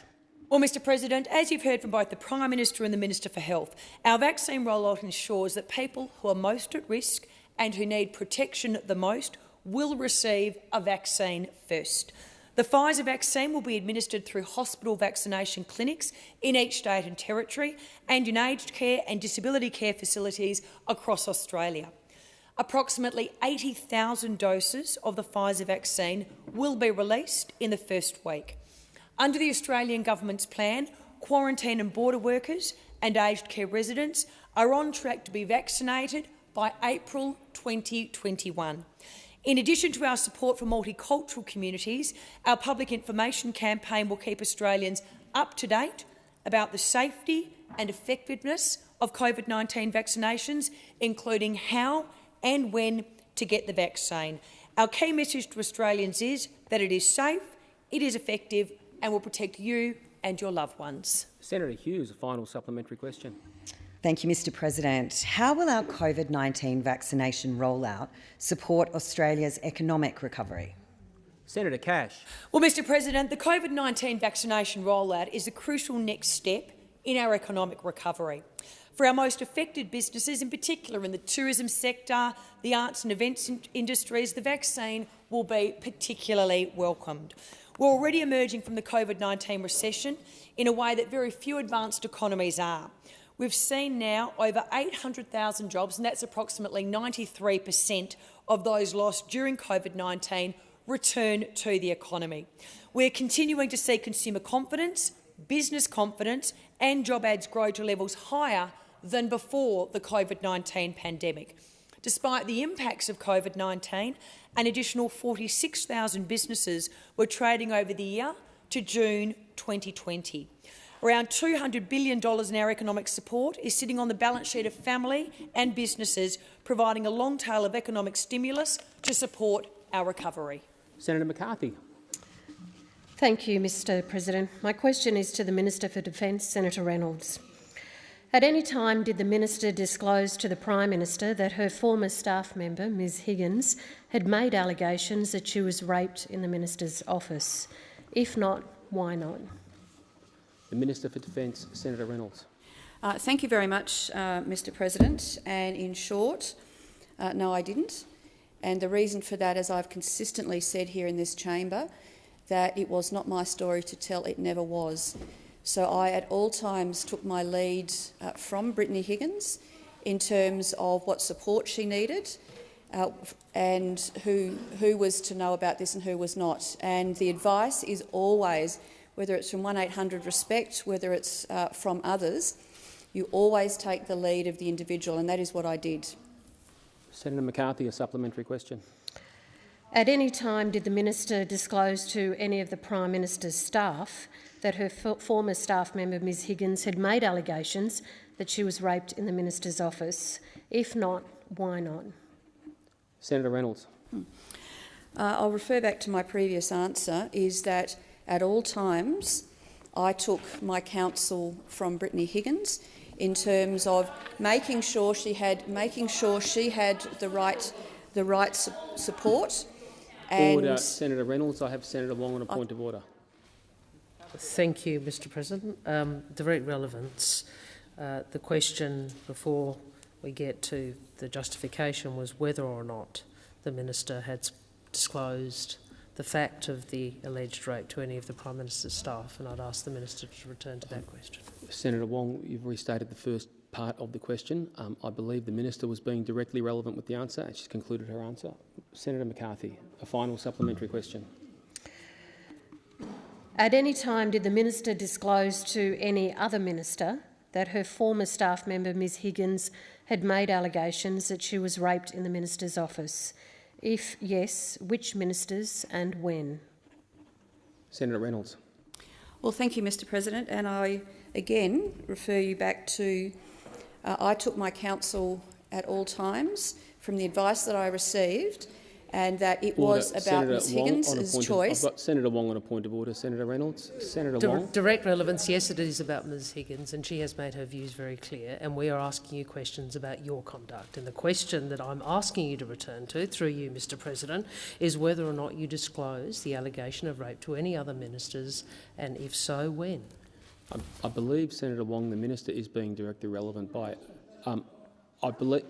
Well, Mr President, as you've heard from both the Prime Minister and the Minister for Health, our vaccine rollout ensures that people who are most at risk and who need protection the most will receive a vaccine first. The Pfizer vaccine will be administered through hospital vaccination clinics in each state and territory and in aged care and disability care facilities across Australia. Approximately 80,000 doses of the Pfizer vaccine will be released in the first week. Under the Australian Government's plan, quarantine and border workers and aged care residents are on track to be vaccinated by April 2021. In addition to our support for multicultural communities, our public information campaign will keep Australians up to date about the safety and effectiveness of COVID-19 vaccinations, including how and when to get the vaccine. Our key message to Australians is that it is safe, it is effective and will protect you and your loved ones. Senator Hughes, a final supplementary question. Thank you, Mr President. How will our COVID-19 vaccination rollout support Australia's economic recovery? Senator Cash. Well, Mr President, the COVID-19 vaccination rollout is a crucial next step in our economic recovery. For our most affected businesses, in particular in the tourism sector, the arts and events industries, the vaccine will be particularly welcomed. We're already emerging from the COVID-19 recession in a way that very few advanced economies are. We've seen now over 800,000 jobs, and that's approximately 93 per cent of those lost during COVID-19 return to the economy. We're continuing to see consumer confidence, business confidence and job ads grow to levels higher than before the COVID-19 pandemic. Despite the impacts of COVID-19, an additional 46,000 businesses were trading over the year to June 2020. Around $200 billion in our economic support is sitting on the balance sheet of family and businesses, providing a long tail of economic stimulus to support our recovery. Senator McCarthy. Thank you, Mr President. My question is to the Minister for Defence, Senator Reynolds. At any time did the minister disclose to the Prime Minister that her former staff member, Ms Higgins, had made allegations that she was raped in the minister's office? If not, why not? The Minister for Defence, Senator Reynolds. Uh, thank you very much, uh, Mr President. And in short, uh, no, I didn't. And the reason for that, as I've consistently said here in this chamber, that it was not my story to tell, it never was. So I at all times took my lead uh, from Brittany Higgins in terms of what support she needed uh, and who, who was to know about this and who was not. And the advice is always, whether it's from 1800 Respect, whether it's uh, from others, you always take the lead of the individual, and that is what I did. Senator McCarthy, a supplementary question. At any time did the minister disclose to any of the Prime Minister's staff that her former staff member, Ms Higgins, had made allegations that she was raped in the minister's office? If not, why not? Senator Reynolds. Hmm. Uh, I'll refer back to my previous answer, is that at all times I took my counsel from Brittany Higgins in terms of making sure she had making sure she had the right the right su support. order, Senator Reynolds. I have Senator Wong on a point I, of order. Thank you, Mr. President. Um, direct relevance. Uh, the question before we get to the justification was whether or not the minister had disclosed the fact of the alleged rape to any of the Prime Minister's staff, and I'd ask the Minister to return to that question. Senator Wong, you've restated the first part of the question. Um, I believe the Minister was being directly relevant with the answer, and she's concluded her answer. Senator McCarthy, a final supplementary question. At any time did the Minister disclose to any other Minister that her former staff member, Ms Higgins, had made allegations that she was raped in the Minister's office? If yes, which ministers and when? Senator Reynolds. Well, thank you, Mr President. And I again refer you back to uh, I took my counsel at all times from the advice that I received and that it order. was about Senator Ms Higgins' choice. Of, I've got Senator Wong on a point of order. Senator Reynolds. Senator Di Wong. Direct relevance, yes, it is about Ms Higgins, and she has made her views very clear, and we are asking you questions about your conduct. And the question that I'm asking you to return to, through you, Mr President, is whether or not you disclose the allegation of rape to any other ministers, and if so, when? I, I believe, Senator Wong, the minister is being directly relevant by... Um, I believe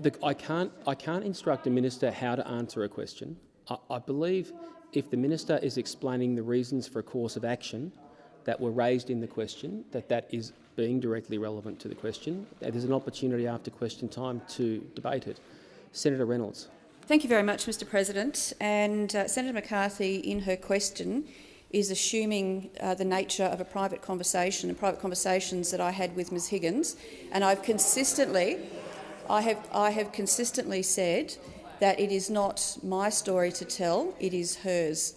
the, I, can't, I can't instruct a minister how to answer a question. I, I believe if the minister is explaining the reasons for a course of action that were raised in the question, that that is being directly relevant to the question. There's an opportunity after question time to debate it. Senator Reynolds. Thank you very much, Mr President. And uh, Senator McCarthy, in her question, is assuming uh, the nature of a private conversation and private conversations that I had with Ms Higgins. And I've consistently I have, I have consistently said that it is not my story to tell, it is hers.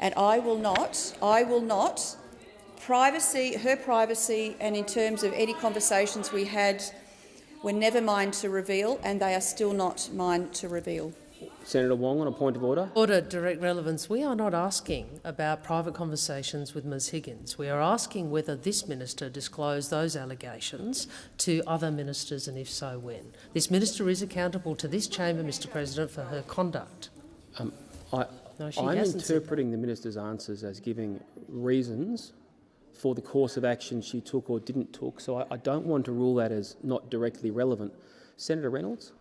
And I will not, I will not, privacy, her privacy and in terms of any conversations we had were never mine to reveal and they are still not mine to reveal. Senator Wong on a point of order. Order, direct relevance. We are not asking about private conversations with Ms Higgins. We are asking whether this minister disclosed those allegations to other ministers and if so, when. This minister is accountable to this chamber, Mr President, for her conduct. Um, I, no, I'm interpreting the minister's answers as giving reasons for the course of action she took or didn't took, so I, I don't want to rule that as not directly relevant. Senator Reynolds.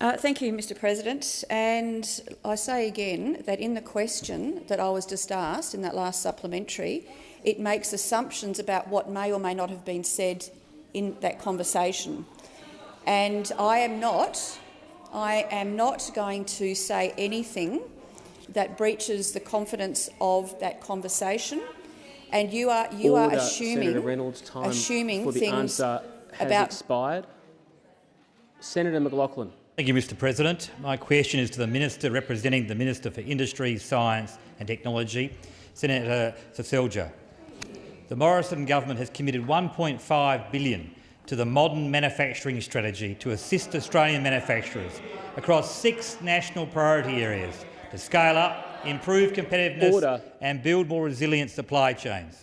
Uh, thank you, Mr President. And I say again that in the question that I was just asked in that last supplementary, it makes assumptions about what may or may not have been said in that conversation. And I am not, I am not going to say anything that breaches the confidence of that conversation. And you are you Order. are assuming Senator Reynolds' time assuming for the things answer has about expired. Senator McLachlan. Thank you, Mr President. My question is to the Minister representing the Minister for Industry, Science and Technology, Senator Seselja. The Morrison government has committed 1.5 billion to the modern manufacturing strategy to assist Australian manufacturers across six national priority areas to scale up, improve competitiveness Order. and build more resilient supply chains.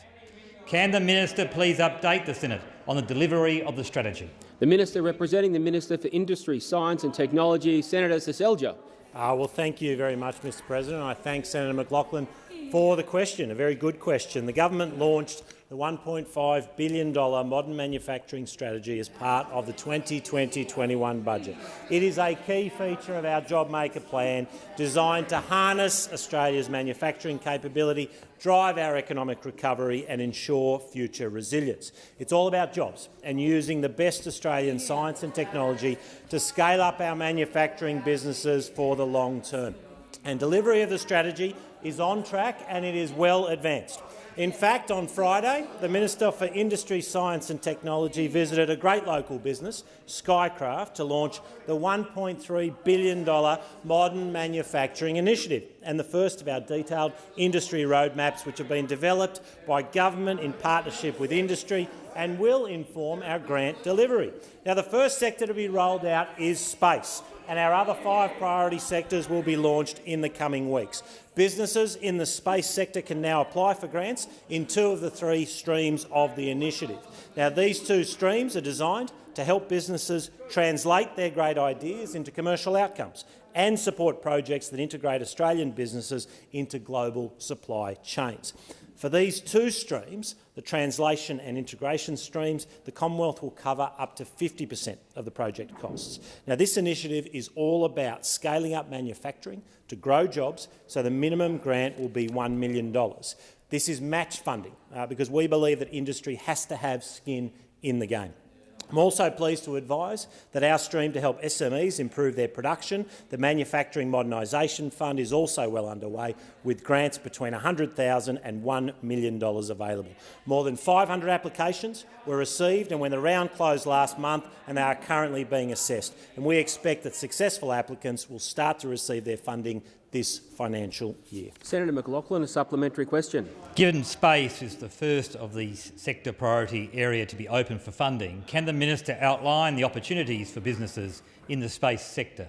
Can the minister please update the Senate on the delivery of the strategy? The Minister representing the Minister for Industry, Science and Technology, Senator Seselja. Uh, well, thank you very much, Mr President. I thank Senator McLachlan for the question, a very good question. The government launched the $1.5 billion modern manufacturing strategy as part of the 2020-21 budget. It is a key feature of our JobMaker plan designed to harness Australia's manufacturing capability, drive our economic recovery and ensure future resilience. It's all about jobs and using the best Australian science and technology to scale up our manufacturing businesses for the long term. And delivery of the strategy is on track and it is well advanced. In fact, on Friday, the Minister for Industry, Science and Technology visited a great local business, Skykraft, to launch the $1.3 billion Modern Manufacturing Initiative and the first of our detailed industry roadmaps which have been developed by government in partnership with industry and will inform our grant delivery. Now, the first sector to be rolled out is space, and our other five priority sectors will be launched in the coming weeks. Businesses in the space sector can now apply for grants in two of the three streams of the initiative. Now, these two streams are designed to help businesses translate their great ideas into commercial outcomes and support projects that integrate Australian businesses into global supply chains. For these two streams, the translation and integration streams, the Commonwealth will cover up to 50 per cent of the project costs. Now, this initiative is all about scaling up manufacturing to grow jobs, so the minimum grant will be $1 million. This is match funding uh, because we believe that industry has to have skin in the game. I'm also pleased to advise that our stream to help SMEs improve their production, the Manufacturing Modernisation Fund, is also well underway, with grants between $100,000 and $1 million available. More than 500 applications were received and when the round closed last month and they are currently being assessed. And we expect that successful applicants will start to receive their funding this financial year. Senator McLachlan, a supplementary question. Given space is the first of the sector priority area to be open for funding, can the minister outline the opportunities for businesses in the space sector?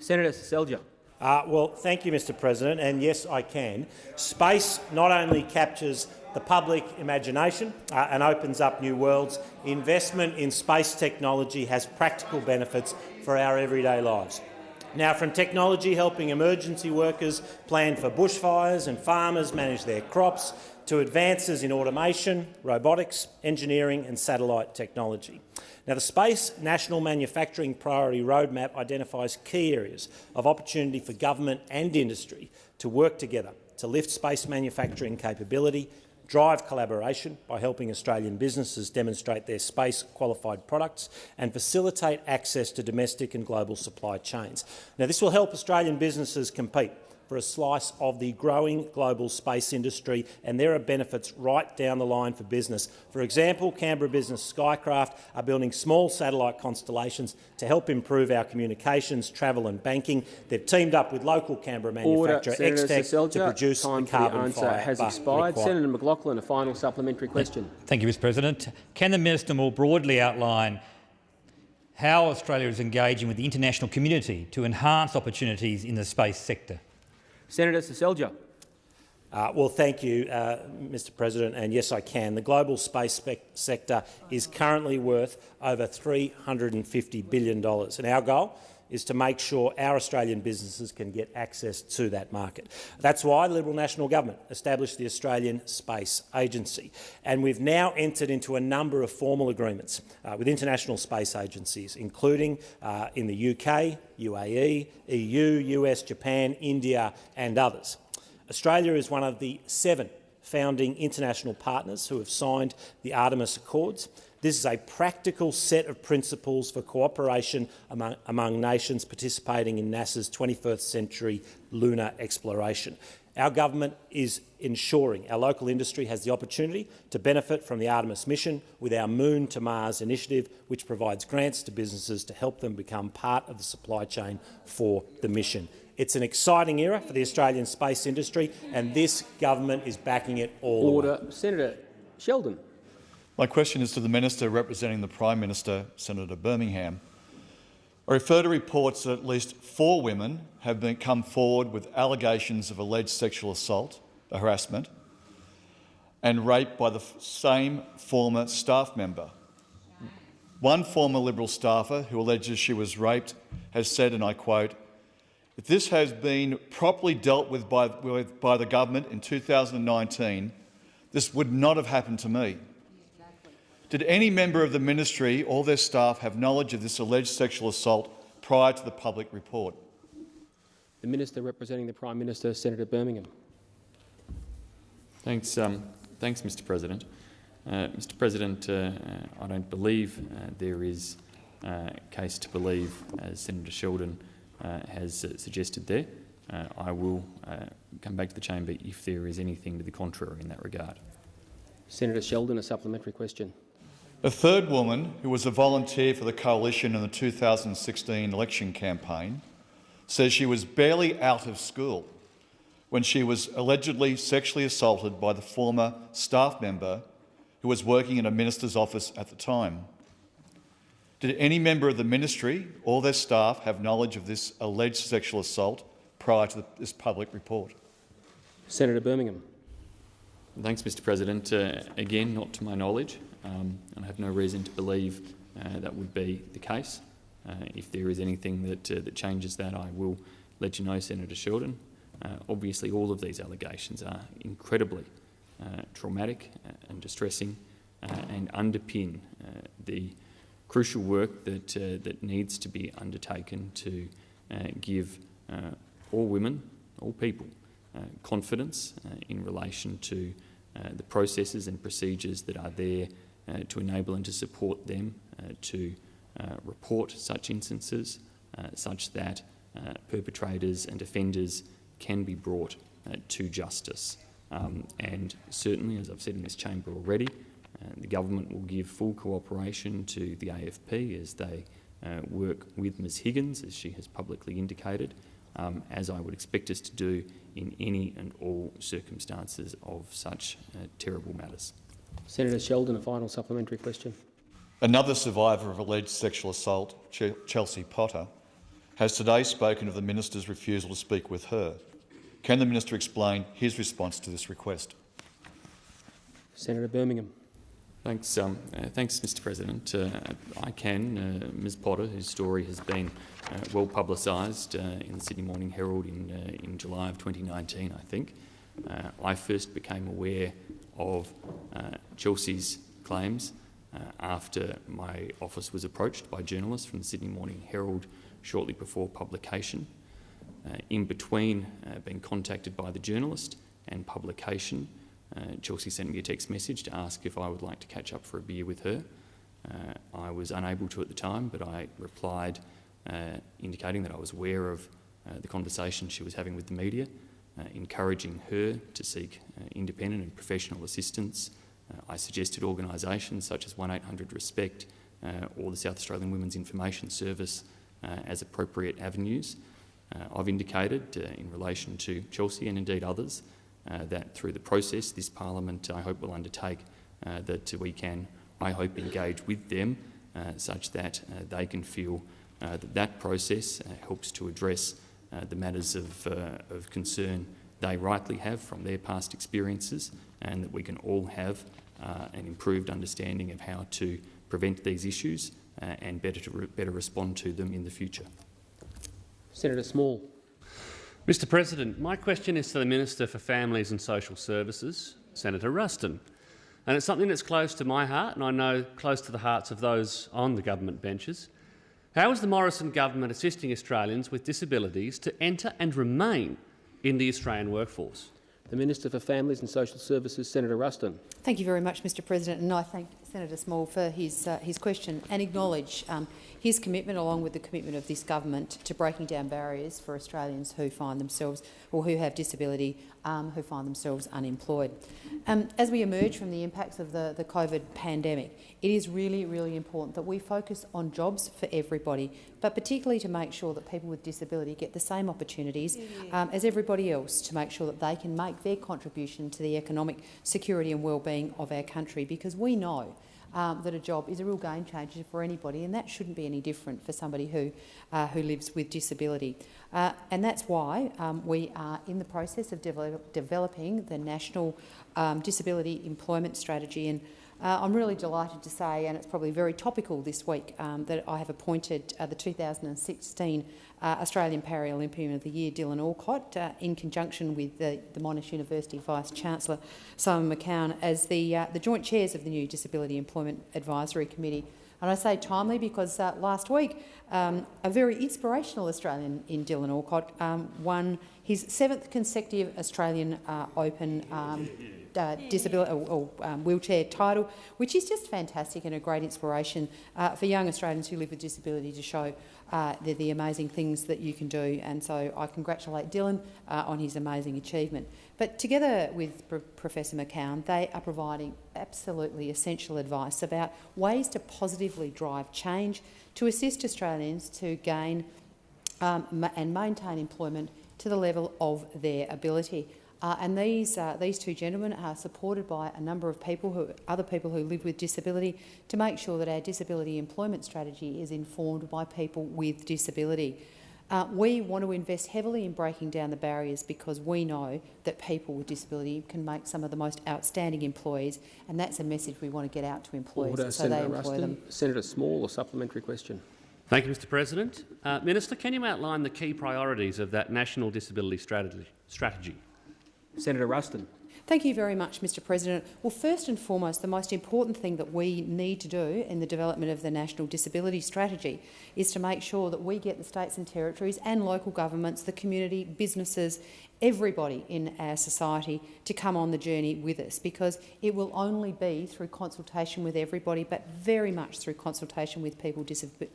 Senator Seselja. Uh, well, thank you, Mr President, and yes, I can. Space not only captures the public imagination uh, and opens up new worlds, investment in space technology has practical benefits for our everyday lives. Now, from technology helping emergency workers plan for bushfires and farmers manage their crops, to advances in automation, robotics, engineering and satellite technology. Now, the Space National Manufacturing Priority Roadmap identifies key areas of opportunity for government and industry to work together to lift space manufacturing capability, drive collaboration by helping Australian businesses demonstrate their space-qualified products and facilitate access to domestic and global supply chains. Now, this will help Australian businesses compete for a slice of the growing global space industry, and there are benefits right down the line for business. For example, Canberra business Skykraft are building small satellite constellations to help improve our communications, travel and banking. They've teamed up with local Canberra manufacturer XTEK to produce Time the carbon the answer fibre has expired. required. Senator McLachlan, a final supplementary question. Thank you, Mr President. Can the minister more broadly outline how Australia is engaging with the international community to enhance opportunities in the space sector? Senator Seselja. Uh, well, thank you, uh, Mr President, and yes, I can. The global space sector is currently worth over $350 billion, and our goal is to make sure our Australian businesses can get access to that market. That's why the Liberal National Government established the Australian Space Agency, and we've now entered into a number of formal agreements uh, with international space agencies, including uh, in the UK, UAE, EU, US, Japan, India and others. Australia is one of the seven founding international partners who have signed the Artemis Accords. This is a practical set of principles for cooperation among, among nations participating in NASA's 21st century lunar exploration. Our government is ensuring our local industry has the opportunity to benefit from the Artemis mission with our Moon to Mars initiative, which provides grants to businesses to help them become part of the supply chain for the mission. It's an exciting era for the Australian space industry, and this government is backing it all. Order. Senator Sheldon. My question is to the Minister representing the Prime Minister, Senator Birmingham. I refer to reports that at least four women have been come forward with allegations of alleged sexual assault, harassment. and raped by the same former staff member. One former Liberal staffer who alleges she was raped has said, and I quote, if this has been properly dealt with by, with by the government in 2019, this would not have happened to me. Did any member of the ministry or their staff have knowledge of this alleged sexual assault prior to the public report? The Minister representing the Prime Minister, Senator Birmingham. Thanks, um, thanks Mr President. Uh, Mr President, uh, uh, I don't believe uh, there is a uh, case to believe, as Senator Sheldon uh, has suggested there. I will come back to the chamber if there is anything to the contrary in that regard. Senator Sheldon, a supplementary question. A third woman, who was a volunteer for the Coalition in the 2016 election campaign, says she was barely out of school when she was allegedly sexually assaulted by the former staff member who was working in a minister's office at the time. Did any member of the ministry or their staff have knowledge of this alleged sexual assault prior to this public report? Senator Birmingham. Thanks, Mr President. Uh, again, not to my knowledge, um, and I have no reason to believe uh, that would be the case. Uh, if there is anything that, uh, that changes that, I will let you know, Senator Sheldon. Uh, obviously, all of these allegations are incredibly uh, traumatic uh, and distressing and underpin the crucial work that, that needs to be undertaken to give all women, all people, confidence in relation to the processes and procedures that are there to enable and to support them to report such instances such that perpetrators and offenders can be brought uh, to justice. Um, and certainly, as I've said in this chamber already, uh, the government will give full cooperation to the AFP as they uh, work with Ms Higgins, as she has publicly indicated, um, as I would expect us to do in any and all circumstances of such uh, terrible matters. Senator Sheldon, a final supplementary question. Another survivor of alleged sexual assault, Ch Chelsea Potter, has today spoken of the minister's refusal to speak with her. Can the minister explain his response to this request? Senator Birmingham. Thanks, um, uh, thanks, Mr. President. Uh, I can. Uh, Ms. Potter, whose story has been uh, well publicised uh, in the Sydney Morning Herald in uh, in July of 2019, I think. I first became aware of Chelsea's claims after my office was approached by journalists from the Sydney Morning Herald shortly before publication. Uh, in between uh, being contacted by the journalist and publication, uh, Chelsea sent me a text message to ask if I would like to catch up for a beer with her. I was unable to at the time, but I replied indicating that I was aware of the conversation she was having with the media, Uh, encouraging her to seek uh, independent and professional assistance. Uh, I suggested organisations such as 1800 Respect or the South Australian Women's Information Service as appropriate avenues. Uh, I've indicated uh, in relation to Chelsea and indeed others uh, that through the process this parliament I hope will undertake that we can, I hope, engage with them such that they can feel that that process helps to address the matters of, of concern they rightly have from their past experiences and that we can all have uh, an improved understanding of how to prevent these issues uh, and better, to re better respond to them in the future. Senator Small. Mr President, my question is to the Minister for Families and Social Services, Senator Ruston. And it's something that's close to my heart and I know close to the hearts of those on the government benches. How is the Morrison government assisting Australians with disabilities to enter and remain in the Australian workforce? The Minister for Families and Social Services, Senator Ruston. Thank you very much, Mr President, and I thank Senator Small for his, uh, his question and acknowledge um, his commitment, along with the commitment of this government, to breaking down barriers for Australians who find themselves or who have disability um, who find themselves unemployed. Um, as we emerge from the impacts of the, the COVID pandemic, it is really, really important that we focus on jobs for everybody, but particularly to make sure that people with disability get the same opportunities um, as everybody else to make sure that they can make their contribution to the economic security and well-being of our country, because we know um, that a job is a real game changer for anybody, and that shouldn't be any different for somebody who, uh, who lives with disability. Uh, and that's why um, we are in the process of develop, developing the National um, Disability Employment Strategy. And uh, I'm really delighted to say, and it's probably very topical this week, um, that I have appointed uh, the 2016 uh, Australian Paralympian of the Year, Dylan Alcott, uh, in conjunction with the, the Monash University Vice-Chancellor Simon McKeon, as the, uh, the joint chairs of the new Disability Employment Advisory Committee. And I say timely because uh, last week um, a very inspirational Australian in Dylan Alcott um, won his seventh consecutive Australian Open uh, disability or, or um, wheelchair title, which is just fantastic and a great inspiration uh, for young Australians who live with disability to show uh, the, the, amazing things that you can do. And so I congratulate Dylan uh, on his amazing achievement. But together with Pro Professor McKeon, they are providing absolutely essential advice about ways to positively drive change to assist Australians to gain um, and maintain employment to the level of their ability. Uh, and these, uh, these two gentlemen are supported by a number of people, who, other people who live with disability, to make sure that our disability employment strategy is informed by people with disability. Uh, we want to invest heavily in breaking down the barriers because we know that people with disability can make some of the most outstanding employees, and that's a message we want to get out to employees Order. so Senator they employ Ruston. them. Senator Small, a supplementary question. Thank you, Mr President. Uh, Minister, can you outline the key priorities of that National Disability strategy Strategy? Senator Ruston. Thank you very much, Mr President. Well, first and foremost, the most important thing that we need to do in the development of the National Disability Strategy is to make sure that we get the states and territories and local governments, the community, businesses, everybody in our society to come on the journey with us because it will only be through consultation with everybody but very much through consultation with people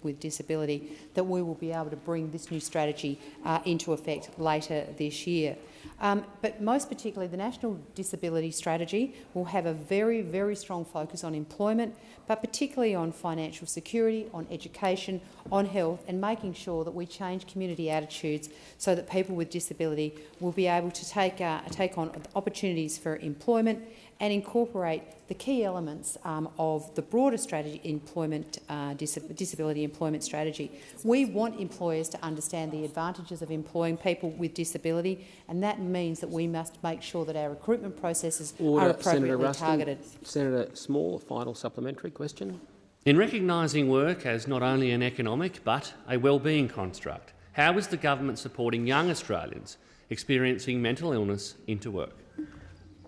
with disability that we will be able to bring this new strategy uh, into effect later this year. Um, but most particularly, the National Disability Strategy will have a very, very strong focus on employment, but particularly on financial security, on education, on health, and making sure that we change community attitudes so that people with disability will be able to take, uh, take on opportunities for employment and incorporate the key elements um, of the broader strategy employment uh, dis disability employment strategy. We want employers to understand the advantages of employing people with disability, and that means that we must make sure that our recruitment processes Order. are appropriately Senator Ruston. targeted. Senator Small, a final supplementary question. In recognising work as not only an economic but a wellbeing construct, how is the government supporting young Australians experiencing mental illness into work?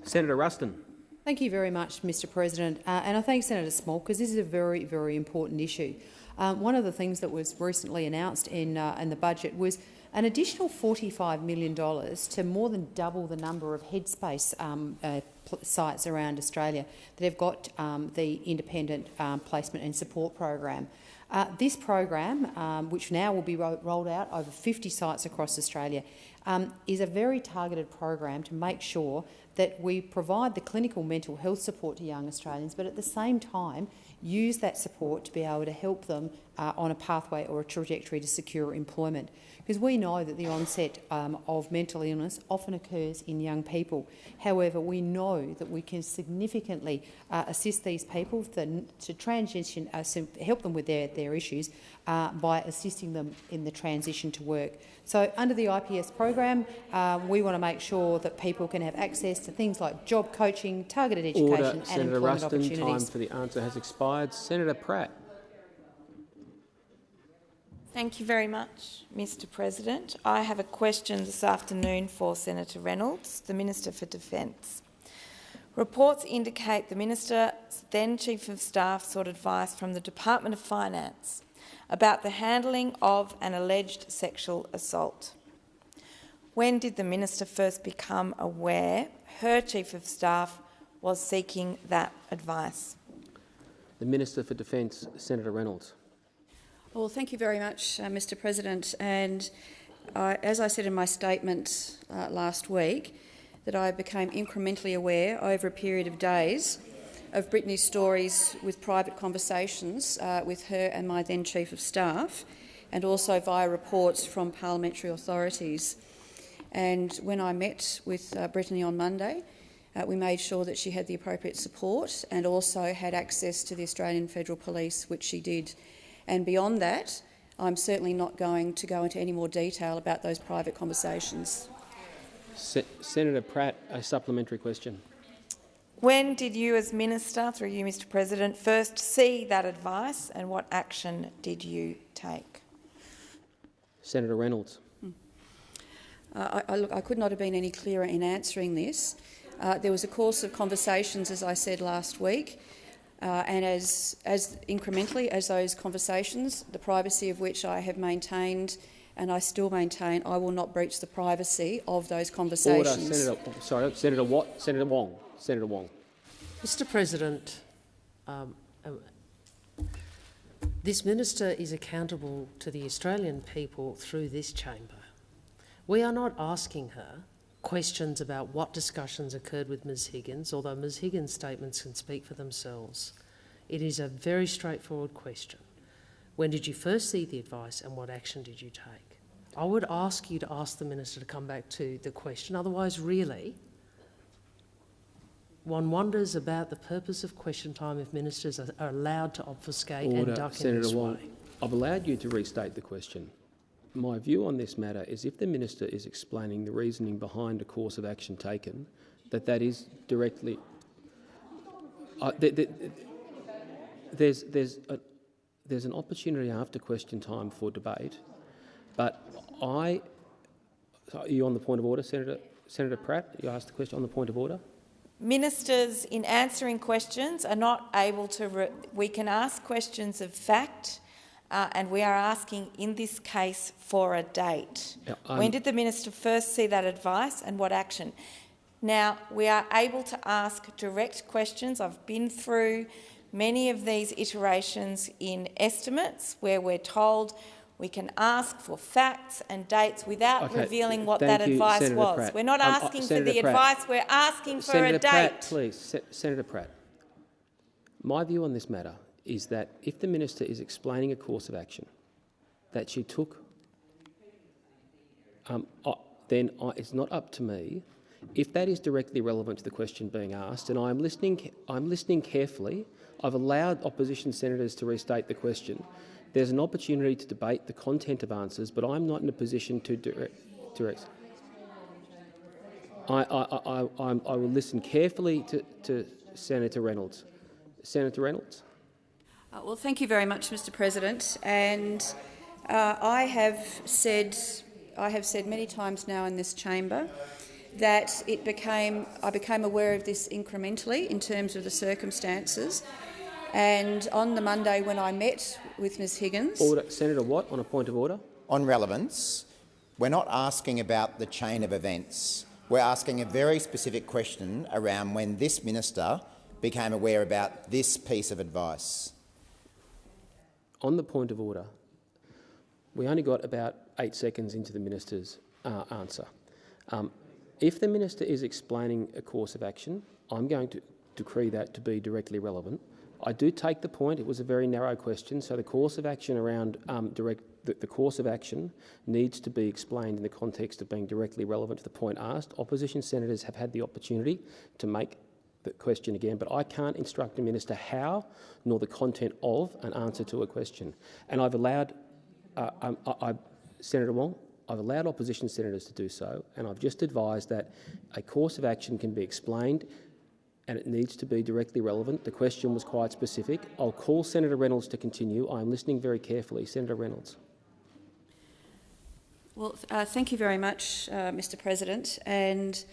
Senator Ruston. Thank you very much, Mr President. Uh, and I thank Senator Small because this is a very, very important issue. Um, one of the things that was recently announced in, uh, in the budget was an additional $45 million to more than double the number of headspace um, uh, sites around Australia that have got um, the independent um, placement and support program. Uh, this program, um, which now will be ro rolled out over 50 sites across Australia, um, is a very targeted program to make sure that we provide the clinical mental health support to young Australians, but at the same time use that support to be able to help them uh, on a pathway or a trajectory to secure employment. Because we know that the onset um, of mental illness often occurs in young people. However, we know that we can significantly uh, assist these people to, to transition, uh, help them with their, their issues uh, by assisting them in the transition to work. So under the IPS program, um, we want to make sure that people can have access to things like job coaching, targeted education Order. and Senator employment Ruston, opportunities. time for the answer has expired. Senator Pratt. Thank you very much, Mr President. I have a question this afternoon for Senator Reynolds, the Minister for Defence. Reports indicate the Minister's then Chief of Staff sought advice from the Department of Finance about the handling of an alleged sexual assault. When did the Minister first become aware her Chief of Staff was seeking that advice? The Minister for Defence, Senator Reynolds. Well, thank you very much, uh, Mr President. And uh, as I said in my statement uh, last week, that I became incrementally aware over a period of days of Brittany's stories with private conversations uh, with her and my then Chief of Staff, and also via reports from parliamentary authorities. And when I met with uh, Brittany on Monday, Uh, we made sure that she had the appropriate support and also had access to the Australian Federal Police, which she did. And beyond that, I'm certainly not going to go into any more detail about those private conversations. Se Senator Pratt, a supplementary question. When did you, as Minister, through you, Mr President, first see that advice and what action did you take? Senator Reynolds. Uh, I, I, look, I could not have been any clearer in answering this. Uh, there was a course of conversations, as I said last week, uh, and as, as incrementally as those conversations, the privacy of which I have maintained and I still maintain I will not breach the privacy of those conversations. Order, Senator. Sorry, Senator Watt. Senator Wong. Senator Wong. Mr. President, um, um, this minister is accountable to the Australian people through this chamber. We are not asking her questions about what discussions occurred with Ms Higgins, although Ms Higgins' statements can speak for themselves. It is a very straightforward question. When did you first see the advice and what action did you take? I would ask you to ask the Minister to come back to the question, otherwise really one wonders about the purpose of question time if ministers are, allowed to obfuscate Order, and duck Senator in this Wong. way. I've allowed you to restate the question. My view on this matter is if the minister is explaining the reasoning behind a course of action taken, that that is directly. Uh, th th there's there's a, there's an opportunity after question time for debate, but I. Are you on the point of order, Senator Senator Pratt? You asked the question on the point of order. Ministers, in answering questions, are not able to. we can ask questions of fact uh, and we are asking in this case for a date. Yeah, when did the minister first see that advice and what action? Now, we are able to ask direct questions. I've been through many of these iterations in estimates where we're told we can ask for facts and dates without okay. revealing what Thank that you, advice Senator was. Pratt. We're not um, asking uh, for the Pratt. advice, we're asking for Senator a date. Pratt, please. Se Senator Pratt. My view on this matter is that if the minister is explaining a course of action that she took, um, then I, it's not up to me. If that is directly relevant to the question being asked, and I'm listening, I'm listening carefully. I've allowed opposition senators to restate the question. There's an opportunity to debate the content of answers, but I'm not in a position to direct. direct. I, I, I, I, I will listen carefully to, to Senator Reynolds. Senator Reynolds. Uh, well, thank you very much, Mr. President. And uh, I have said, I have said many times now in this chamber that it became, I became aware of this incrementally in terms of the circumstances. And on the Monday when I met with Ms Higgins— Order. Senator Watt, on a point of order. On relevance, we're not asking about the chain of events. We're asking a very specific question around when this minister became aware about this piece of advice. On the point of order, we only got about eight seconds into the minister's uh, answer. Um, if the minister is explaining a course of action, I'm going to decree that to be directly relevant. I do take the point. It was a very narrow question, so the course of action around um, direct the, the, course of action needs to be explained in the context of being directly relevant to the point asked. Opposition senators have had the opportunity to make the question again, but I can't instruct a minister how nor the content of an answer to a question. And I've allowed uh, um, I, I, Senator Wong, I've allowed opposition senators to do so, and I've just advised that a course of action can be explained and it needs to be directly relevant. The question was quite specific. I'll call Senator Reynolds to continue. I am listening very carefully. Senator Reynolds. Well, uh, thank you very much, uh, Mr President. And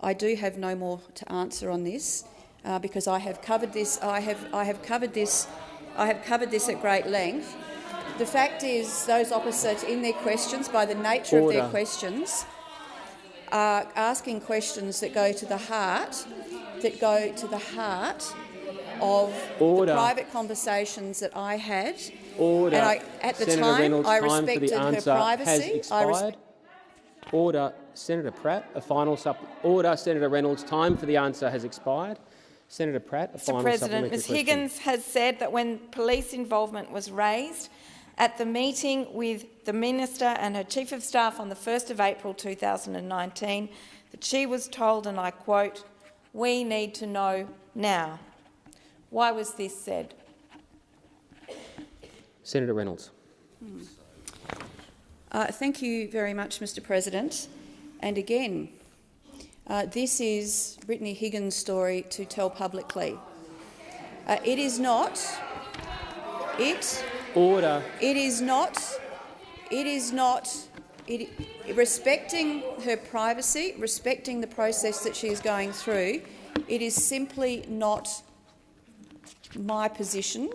I do have no more to answer on this uh, because I have covered this. I have I have covered this. I have covered this at great length. The fact is, those opposite in their questions, by the nature Order. of their questions, are asking questions that go to the heart, that go to the heart of Order. the private conversations that I had. Order. And I, at the Senator time, Reynolds, I time respected the her privacy. Order. Senator Pratt, a final supp. Order. Senator Reynolds, time for the answer has expired. Senator Pratt, a Mr final President, supplementary Ms question. Higgins has said that when police involvement was raised at the meeting with the Minister and her Chief of Staff on the 1st of April 2019, that she was told, and I quote, We need to know now. Why was this said? Senator Reynolds. Uh, thank you very much, Mr President. And again, uh, this is Brittany Higgins' story to tell publicly. Uh, it is not. It. Order. It is not. It is not. It, respecting her privacy, respecting the process that she is going through, it is simply not my position,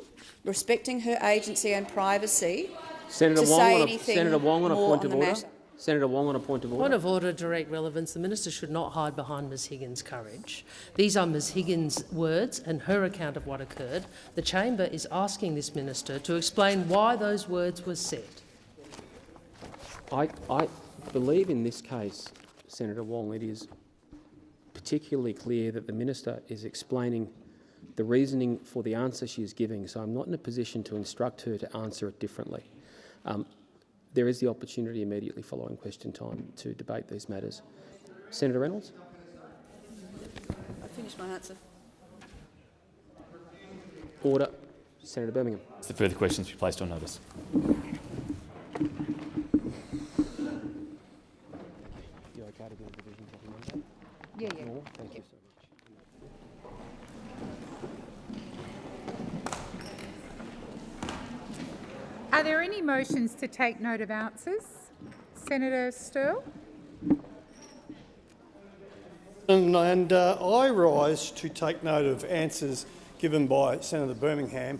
respecting her agency and privacy, Senator to Wong, say on a, Senator Wong on a point of order. matter. Senator Wong on a point of order. Point of order, direct relevance. The minister should not hide behind Ms Higgins' courage. These are Ms Higgins' words and her account of what occurred. The chamber is asking this minister to explain why those words were said. I, I believe in this case, Senator Wong, it is particularly clear that the minister is explaining the reasoning for the answer she is giving, so I'm not in a position to instruct her to answer it differently. Um, there is the opportunity immediately following question time to debate these matters. Senator Reynolds? I finished my answer. Order. Senator Birmingham. The further questions be placed on notice. You okay to give a division? Yeah, yeah. No? Thank you Are there any motions to take note of answers? Senator Sterle? And, and uh, I rise to take note of answers given by Senator Birmingham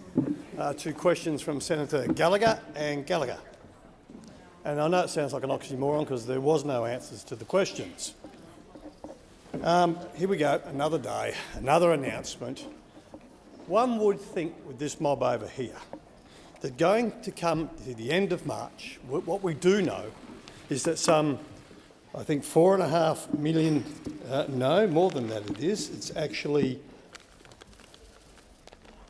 uh, to questions from Senator Gallagher and Gallacher. And I know it sounds like an oxymoron because there was no answers to the questions. Um, here we go, another day, another announcement. One would think with this mob over here that going to come to the end of March, what we do know is that some I think four and a half million, uh, no, more than that it is. It's actually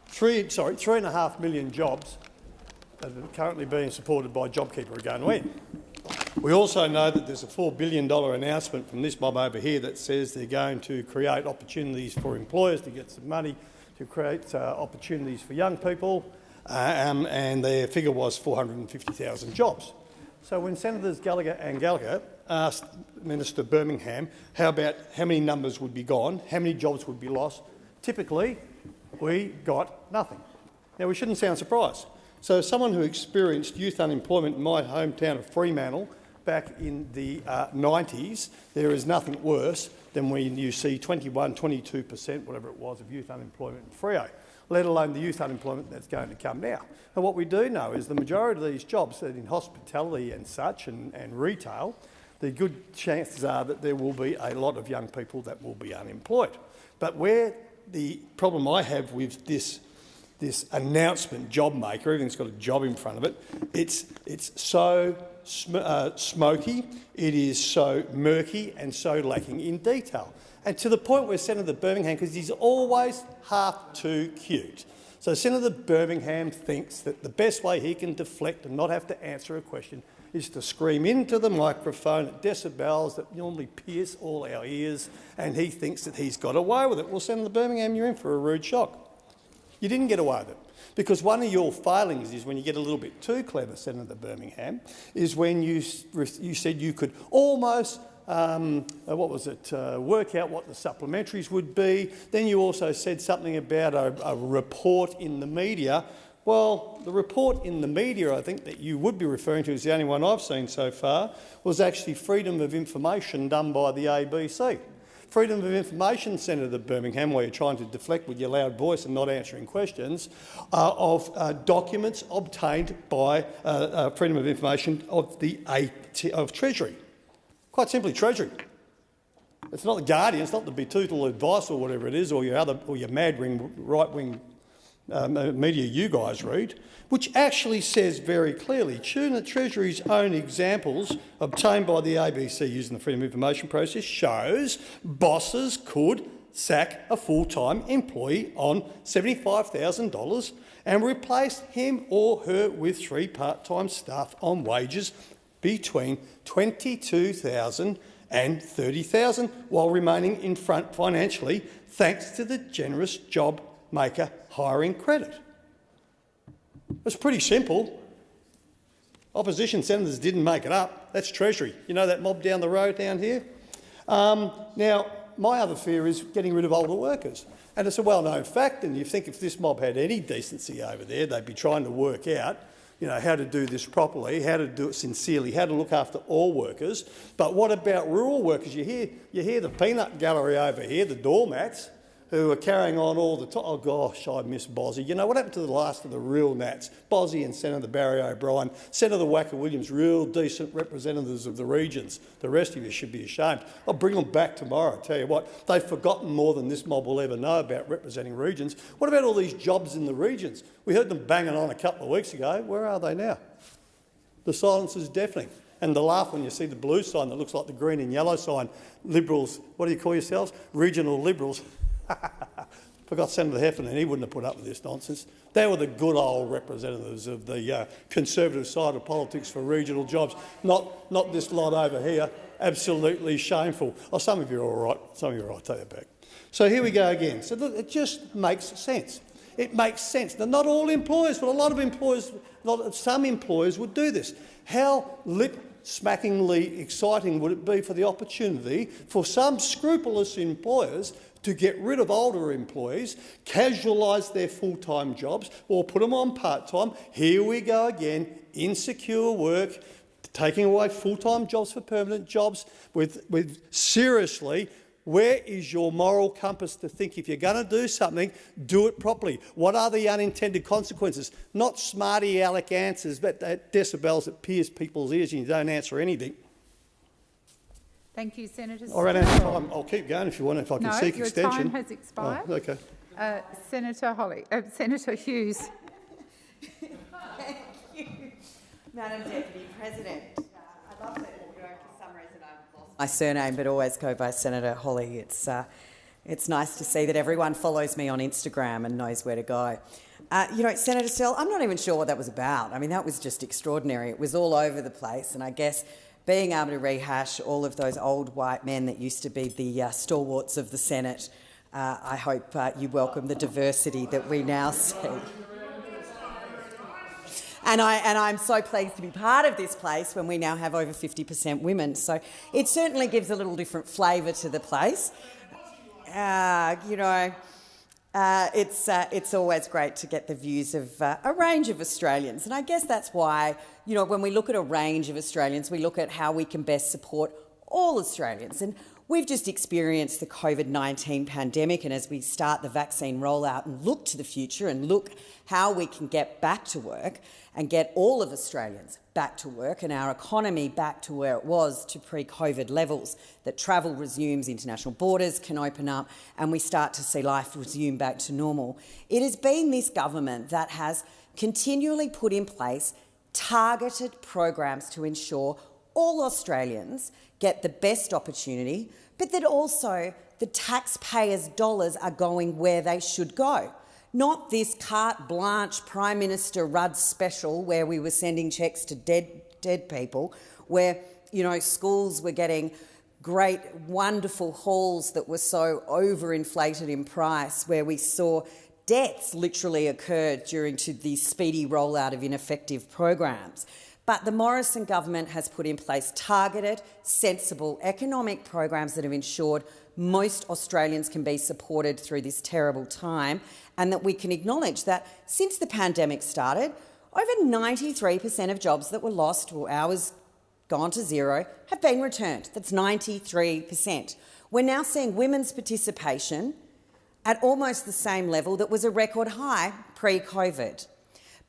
three, sorry, three and a half million jobs that are currently being supported by JobKeeper are going to end. We also know that there's a $4 billion announcement from this mob over here that says they're going to create opportunities for employers to get some money to create uh, opportunities for young people, um, and their figure was 450,000 jobs. So when Senators Gallagher and Gallacher asked Minister Birmingham how about how many numbers would be gone, how many jobs would be lost, typically we got nothing. Now we shouldn't sound surprised. So someone who experienced youth unemployment in my hometown of Fremantle back in the uh, 90s, there is nothing worse than when you see 21, 22 per cent, whatever it was, of youth unemployment in Freo let alone the youth unemployment that's going to come now. And what we do know is the majority of these jobs that in hospitality and such and, and retail, the good chances are that there will be a lot of young people that will be unemployed. But where the problem I have with this this announcement job maker, everything's got a job in front of it, it's, it's so sm uh, smoky, it is so murky and so lacking in detail. And to the point where Senator Birmingham, because he's always half too cute. So Senator Birmingham thinks that the best way he can deflect and not have to answer a question is to scream into the microphone at decibels that normally pierce all our ears, and he thinks that he's got away with it. Well, Senator Birmingham, you're in for a rude shock. You didn't get away with it. Because one of your failings is when you get a little bit too clever, Senator Birmingham, is when you, you said you could almost um, uh, what was it, uh, work out what the supplementaries would be. Then you also said something about a, a, report in the media. Well, the report in the media, I think that you would be referring to, is the only one I've seen so far, was actually freedom of information done by the ABC. Freedom of Information Centre Senator Birmingham, where you're trying to deflect with your loud voice and not answering questions, uh, of uh, documents obtained by uh, uh Freedom of Information of the AT of Treasury. Quite simply, Treasury. It's not the Guardian, it's not the Betoota Advocate or whatever it is, or your other, or your mad wing, right wing um, uh, media you guys read, which actually says very clearly, the Treasury's own examples obtained by the ABC using the Freedom of Information process shows bosses could sack a full-time employee on $75,000 and replace him or her with three part-time staff on wages between $22,000 and 30,000 while remaining in front financially thanks to the generous job maker hiring credit. It's pretty simple. Opposition senators didn't make it up. That's Treasury. You know that mob down the road down here? Um, now, my other fear is getting rid of older workers. And it's a well-known fact, and you think if this mob had any decency over there, they'd be trying to work out you know, how to do this properly, how to do it sincerely, how to look after all workers. But what about rural workers? You hear, you hear the peanut gallery over here, the doormats who are carrying on all the time. Oh gosh, I miss Bozzy. You know, what happened to the last of the real Nats? Bozzy and Senator Barry O'Brien, Senator Wacka Williams, real decent representatives of the regions. The rest of you should be ashamed. I'll bring them back tomorrow, I tell you what. They've forgotten more than this mob will ever know about representing regions. What about all these jobs in the regions? We heard them banging on a couple of weeks ago. Where are they now? The silence is deafening. And the laugh when you see the blue sign that looks like the green and yellow sign, Liberals, what do you call yourselves? Regional Liberals. Forgot Senator Heffernan, he wouldn't have put up with this nonsense. They were the good old representatives of the uh, Conservative side of politics for regional jobs, not, not this lot over here. Absolutely shameful. Oh, some of you are all right. Some of you are all right. I'll tell you back. So here we go again. So look, it just makes sense. It makes sense. Now, not all employers, but a lot of employers, some employers would do this. How lip smackingly exciting would it be for the opportunity for some scrupulous employers to get rid of older employees, casualise their full-time jobs or put them on part-time. Here we go again, insecure work, taking away full-time jobs for permanent jobs with, with seriously where is your moral compass to think if you're going to do something, do it properly? What are the unintended consequences? Not smarty aleck answers, but decibels that pierce people's ears and you don't answer anything. Thank you, Senator. I ran out of time. I'll keep going if you want, if I can no, seek your extension. time has expired. Oh, okay. Uh, Senator Hollie, uh, Senator Hughes. Thank you, Madam Deputy President. Uh, I love that you know for some reason I've lost my surname, but always go by Senator Hollie. It's uh, it's nice to see that everyone follows me on Instagram and knows where to go. Uh, you know, Senator Sterle, I'm not even sure what that was about. I mean, that was just extraordinary. It was all over the place, and I guess being able to rehash all of those old white men that used to be the uh, stalwarts of the Senate. Uh, I hope uh, you welcome the diversity that we now see. And, I, and I'm so pleased to be part of this place when we now have over 50% women. So it certainly gives a little different flavour to the place. Uh, you know, uh, it's, uh, it's always great to get the views of uh, a range of Australians. And I guess that's why, you know, when we look at a range of Australians, we look at how we can best support all Australians. And we've just experienced the COVID-19 pandemic and as we start the vaccine rollout and look to the future and look how we can get back to work and get all of Australians back to work and our economy back to where it was to pre-COVID levels, that travel resumes, international borders can open up and we start to see life resume back to normal. It has been this government that has continually put in place targeted programs to ensure all Australians get the best opportunity, but that also the taxpayers' dollars are going where they should go. Not this carte blanche Prime Minister Rudd special where we were sending cheques to dead, dead people, where you know schools were getting great, wonderful halls that were so overinflated in price, where we saw deaths literally occurred during to the speedy rollout of ineffective programs. But the Morrison government has put in place targeted, sensible economic programs that have ensured most Australians can be supported through this terrible time and that we can acknowledge that since the pandemic started, over 93% of jobs that were lost or hours gone to zero have been returned. That's 93%. We're now seeing women's participation at almost the same level that was a record high pre-COVID.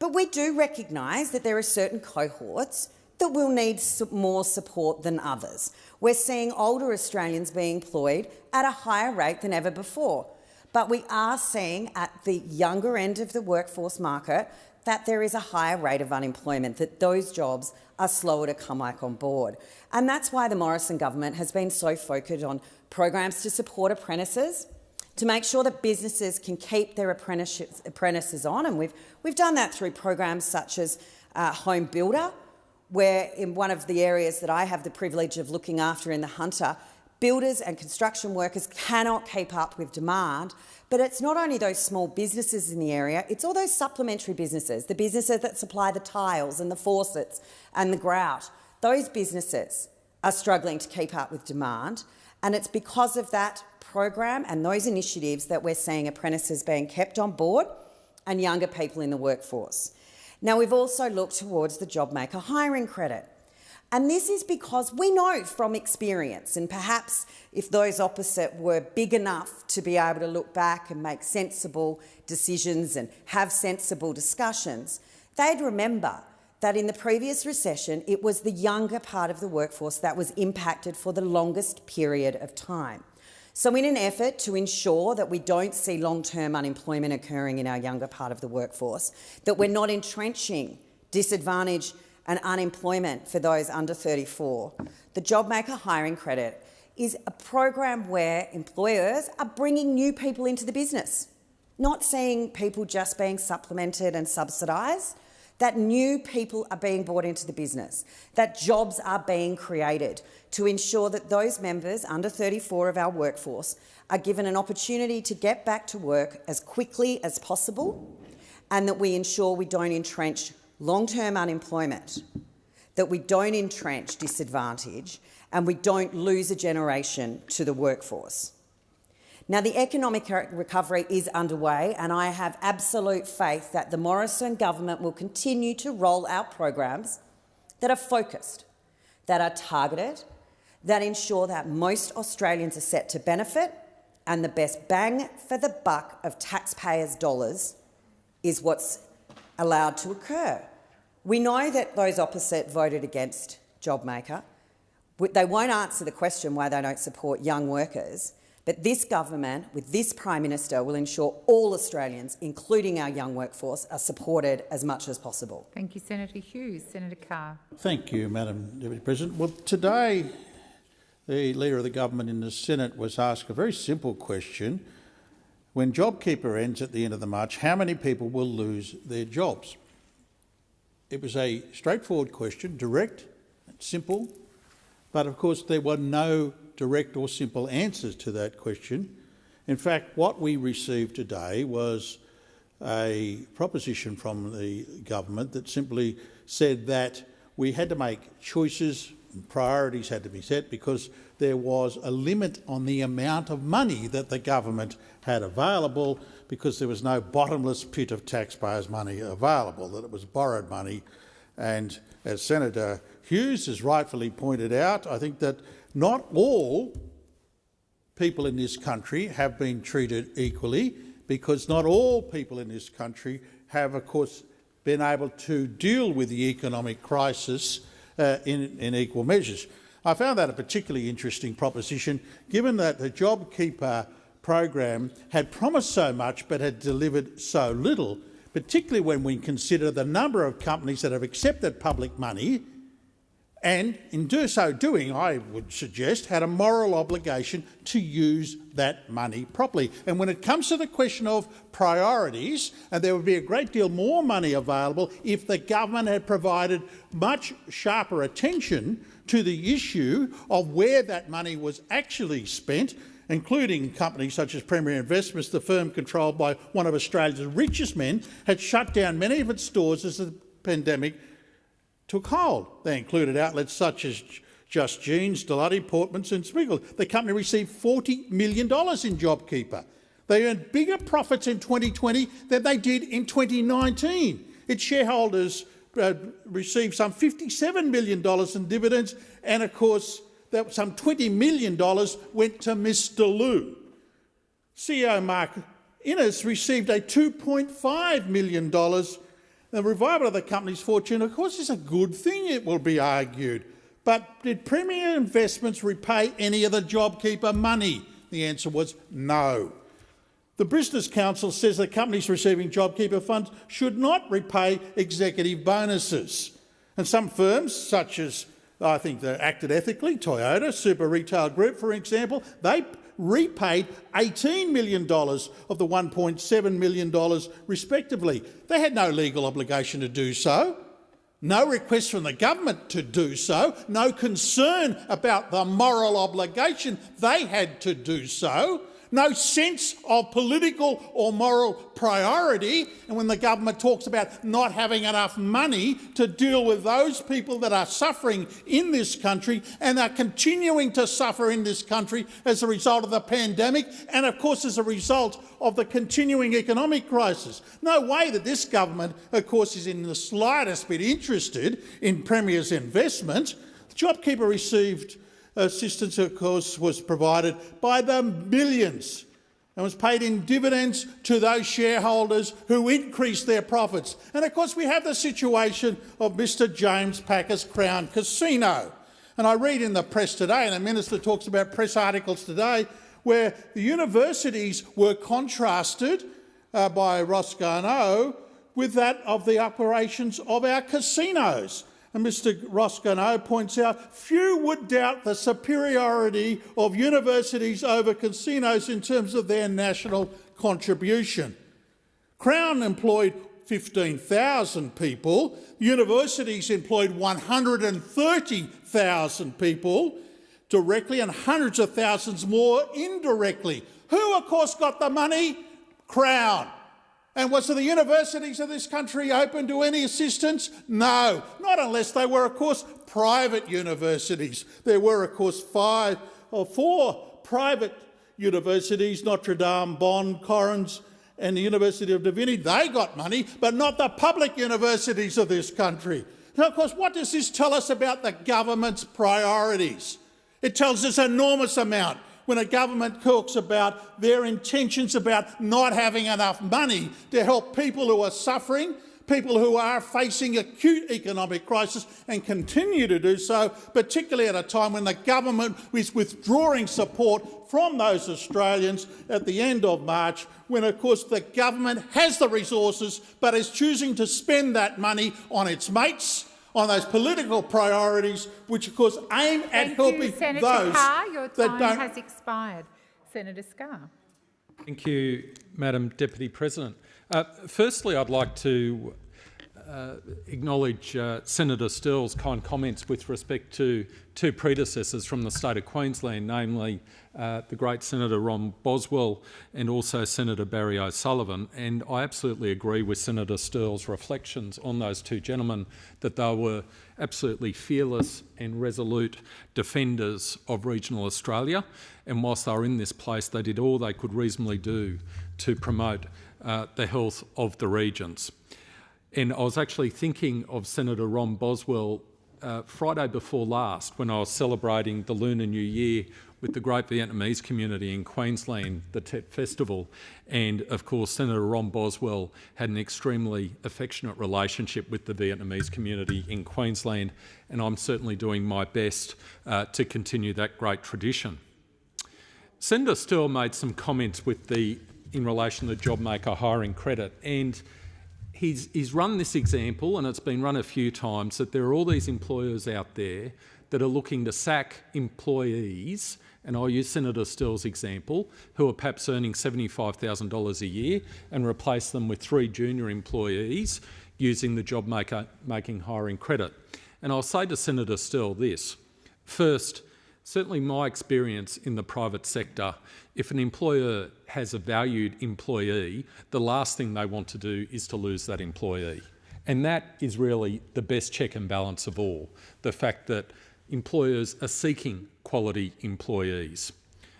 But we do recognise that there are certain cohorts that will need more support than others. We're seeing older Australians being employed at a higher rate than ever before. But we are seeing at the younger end of the workforce market that there is a higher rate of unemployment, that those jobs are slower to come back on board. And that's why the Morrison government has been so focused on programs to support apprentices, to make sure that businesses can keep their apprentices on. And we've, we've done that through programs such as uh, Home Builder, where in one of the areas that I have the privilege of looking after in the Hunter, builders and construction workers cannot keep up with demand. But it's not only those small businesses in the area, it's all those supplementary businesses, the businesses that supply the tiles and the faucets and the grout. Those businesses are struggling to keep up with demand. And it's because of that program and those initiatives that we're seeing apprentices being kept on board and younger people in the workforce. Now, we've also looked towards the JobMaker hiring credit. And this is because we know from experience, and perhaps if those opposite were big enough to be able to look back and make sensible decisions and have sensible discussions, they'd remember that in the previous recession, it was the younger part of the workforce that was impacted for the longest period of time. So in an effort to ensure that we don't see long-term unemployment occurring in our younger part of the workforce, that we're not entrenching disadvantage and unemployment for those under 34, the JobMaker hiring credit is a program where employers are bringing new people into the business, not seeing people just being supplemented and subsidised, that new people are being brought into the business, that jobs are being created to ensure that those members under 34 of our workforce are given an opportunity to get back to work as quickly as possible and that we ensure we don't entrench long-term unemployment, that we don't entrench disadvantage and we don't lose a generation to the workforce. Now, the economic recovery is underway, and I have absolute faith that the Morrison government will continue to roll out programs that are focused, that are targeted, that ensure that most Australians are set to benefit, and the best bang for the buck of taxpayers' dollars is what's allowed to occur. We know that those opposite voted against JobMaker. They won't answer the question why they don't support young workers, but this government, with this Prime Minister, will ensure all Australians, including our young workforce, are supported as much as possible. Thank you, Senator Hughes. Senator Carr. Thank you, Madam Deputy President. Well, today the Leader of the Government in the Senate was asked a very simple question. When JobKeeper ends at the end of the March, how many people will lose their jobs? It was a straightforward question, direct, and simple, but of course there were no direct or simple answers to that question. In fact, what we received today was a proposition from the government that simply said that we had to make choices and priorities had to be set because there was a limit on the amount of money that the government had available because there was no bottomless pit of taxpayers' money available, that it was borrowed money. And as Senator Hughes has rightfully pointed out, I think that not all people in this country have been treated equally because not all people in this country have, of course, been able to deal with the economic crisis uh, in, in equal measures. I found that a particularly interesting proposition, given that the JobKeeper program had promised so much but had delivered so little, particularly when we consider the number of companies that have accepted public money and in do so doing, I would suggest, had a moral obligation to use that money properly. And when it comes to the question of priorities, and there would be a great deal more money available if the government had provided much sharper attention to the issue of where that money was actually spent, including companies such as Premier Investments, the firm controlled by one of Australia's richest men, had shut down many of its stores as the pandemic took hold. They included outlets such as Just Jeans, Delotti, Portmans and Smiggle. The company received $40 million in JobKeeper. They earned bigger profits in 2020 than they did in 2019. Its shareholders uh, received some $57 million in dividends and, of course, that some $20 million went to Mr Lew. CEO Mark McInnes received a $2.5 million the revival of the company's fortune, of course, is a good thing, it will be argued. But did Premier Investments repay any of the JobKeeper money? The answer was no. The Business Council says that companies receiving JobKeeper funds should not repay executive bonuses. And some firms, such as I think they acted ethically, Toyota, Super Retail Group, for example, they repaid $18 million of the $1.7 million respectively. They had no legal obligation to do so. no request from the government to do so, no concern about the moral obligation they had to do so, no sense of political or moral priority. And when the government talks about not having enough money to deal with those people that are suffering in this country and are continuing to suffer in this country as a result of the pandemic and, of course, as a result of the continuing economic crisis. No way that this government, of course, is in the slightest bit interested in Premier's investment. JobKeeper received assistance, of course, was provided by the millions and was paid in dividends to those shareholders who increased their profits. And of course, we have the situation of Mr James Packer's Crown Casino. And I read in the press today, and the minister talks about press articles today, where the universities were contrasted uh, by Garnaut with that of the operations of our casinos. And Mr Garnaut points out, few would doubt the superiority of universities over casinos in terms of their national contribution. Crown employed 15,000 people, universities employed 130,000 people directly and hundreds of thousands more indirectly. Who, of course, got the money? Crown. And was the universities of this country open to any assistance? No, not unless they were, of course, private universities. There were, of course, five or four private universities, Notre Dame, Bond, Torrens and the University of Divinity. They got money, but not the public universities of this country. Now, of course, what does this tell us about the government's priorities? It tells us an enormous amount when a government talks about their intentions about not having enough money to help people who are suffering, people who are facing acute economic crisis and continue to do so, particularly at a time when the government is withdrawing support from those Australians at the end of March, when of course the government has the resources but is choosing to spend that money on its mates, on those political priorities, which of course aim at Thank helping you, Senator those Carr. Your that time don't. has expired. Senator Scarr. Thank you, Madam Deputy President. Uh, firstly, I'd like to acknowledge uh, Senator Sterle's kind comments with respect to two predecessors from the state of Queensland, namely uh, the great Senator Ron Boswell and also Senator Barry O'Sullivan. And I absolutely agree with Senator Sterle's reflections on those two gentlemen that they were absolutely fearless and resolute defenders of regional Australia. And whilst they were in this place, they did all they could reasonably do to promote uh, the health of the regions. And I was actually thinking of Senator Ron Boswell uh, Friday before last when I was celebrating the Lunar New Year with the great Vietnamese community in Queensland, the Tet Festival. And of course, Senator Ron Boswell had an extremely affectionate relationship with the Vietnamese community in Queensland, and I'm certainly doing my best uh, to continue that great tradition. Senator Sterle made some comments with the, in relation to the JobMaker hiring credit, and he's, he's run this example, and it's been run a few times, that there are all these employers out there that are looking to sack employees, and I'll use Senator Sterle's example, who are perhaps earning $75,000 a year and replace them with three junior employees using the job maker, making hiring credit. And I'll say to Senator Sterle this. First, certainly my experience in the private sector, if an employer has a valued employee, the last thing they want to do is to lose that employee. And that is really the best check and balance of all, the fact that employers are seeking quality employees.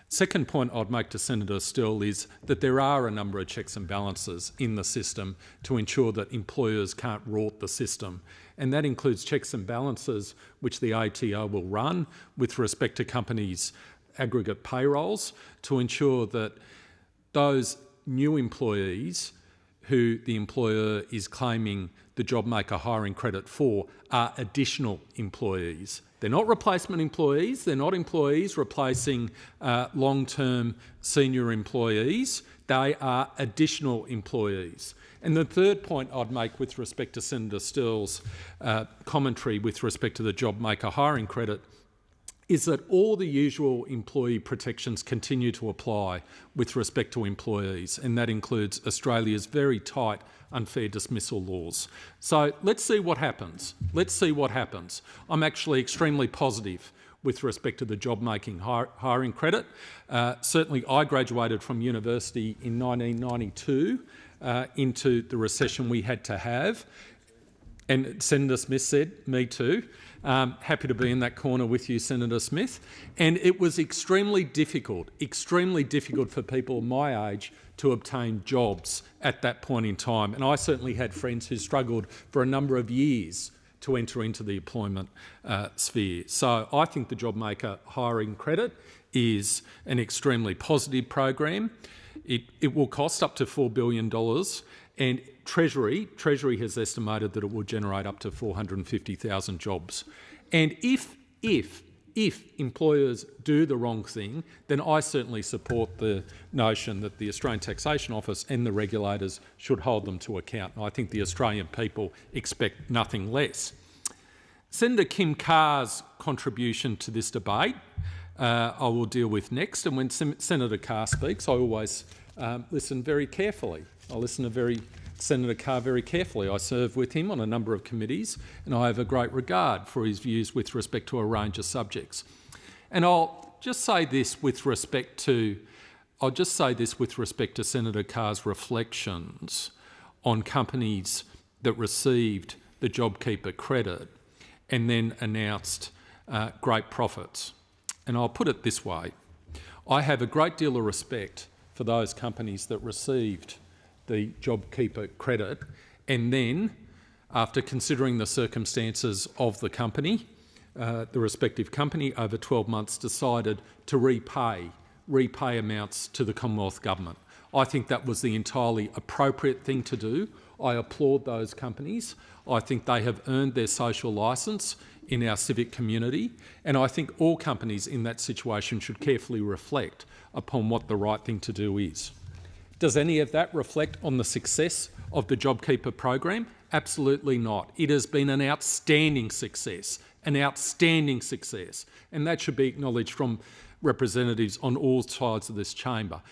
Second point I'd make to Senator Sterle is that there are a number of checks and balances in the system to ensure that employers can't rort the system. And that includes checks and balances which the ATO will run with respect to companies' aggregate payrolls to ensure that those new employees who the employer is claiming the JobMaker hiring credit for are additional employees. They're not replacement employees, they're not employees replacing uh, long-term senior employees, they are additional employees. And the third point I'd make with respect to Senator Sterle's uh, commentary with respect to the JobMaker hiring credit is that all the usual employee protections continue to apply with respect to employees, and that includes Australia's very tight unfair dismissal laws. So let's see what happens. Let's see what happens. I'm actually extremely positive with respect to the job-making hiring credit. Uh, certainly I graduated from university in 1992 uh, into the recession we had to have. And Senator Smith said, me too. Um, happy to be in that corner with you, Senator Smith. And it was extremely difficult, extremely difficult for people my age to obtain jobs at that point in time. And I certainly had friends who struggled for a number of years to enter into the employment uh, sphere. So I think the JobMaker hiring credit is an extremely positive program. It, it will cost up to $4 billion and Treasury, Treasury has estimated that it will generate up to 450,000 jobs. And if, if, if employers do the wrong thing, then I certainly support the notion that the Australian Taxation Office and the regulators should hold them to account. And I think the Australian people expect nothing less. Senator Kim Carr's contribution to this debate uh, I will deal with next. And when Sen Senator Carr speaks, I always um, listen very carefully. I listen to very Senator Carr very carefully. I serve with him on a number of committees and I have a great regard for his views with respect to a range of subjects. And I'll just say this with respect to I'll just say this with respect to Senator Carr's reflections on companies that received the JobKeeper credit and then announced uh, great profits. And I'll put it this way. I have a great deal of respect for those companies that received the JobKeeper credit and then, after considering the circumstances of the company, uh, the respective company over 12 months decided to repay, repay amounts to the Commonwealth Government. I think that was the entirely appropriate thing to do. I applaud those companies. I think they have earned their social licence in our civic community, and I think all companies in that situation should carefully reflect upon what the right thing to do is. Does any of that reflect on the success of the JobKeeper program? Absolutely not. It has been an outstanding success, an outstanding success, and that should be acknowledged from representatives on all sides of this chamber.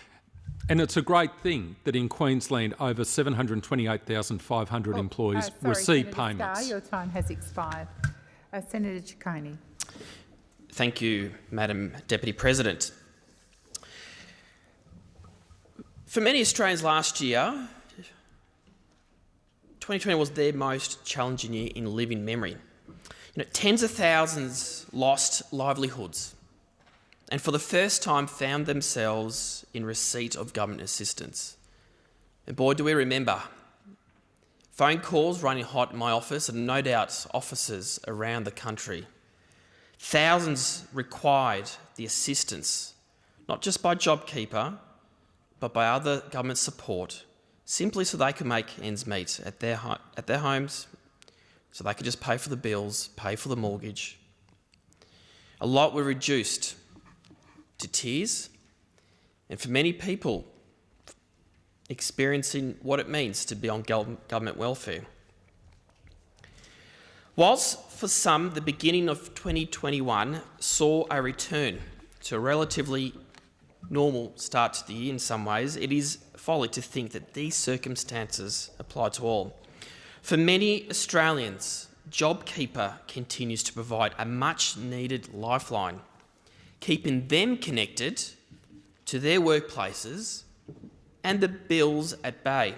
And it's a great thing that in Queensland over 728,500 oh, employees uh, sorry, receive Senator payments. Scarr, your time has expired. Uh, Senator Ciccone. Thank you, Madam Deputy President. For many Australians last year, 2020 was their most challenging year in living memory. You know, tens of thousands lost livelihoods and for the first time found themselves in receipt of government assistance. And boy, do we remember. Phone calls running hot in my office and no doubt offices around the country. Thousands required the assistance, not just by JobKeeper, but by other government support, simply so they could make ends meet at their, at their homes, so they could just pay for the bills, pay for the mortgage. A lot were reduced to tears, and for many people, experiencing what it means to be on government welfare. Whilst for some the beginning of 2021 saw a return to a relatively normal start to the year in some ways, it is folly to think that these circumstances apply to all. For many Australians, JobKeeper continues to provide a much needed lifeline, keeping them connected to their workplaces and the bills at bay.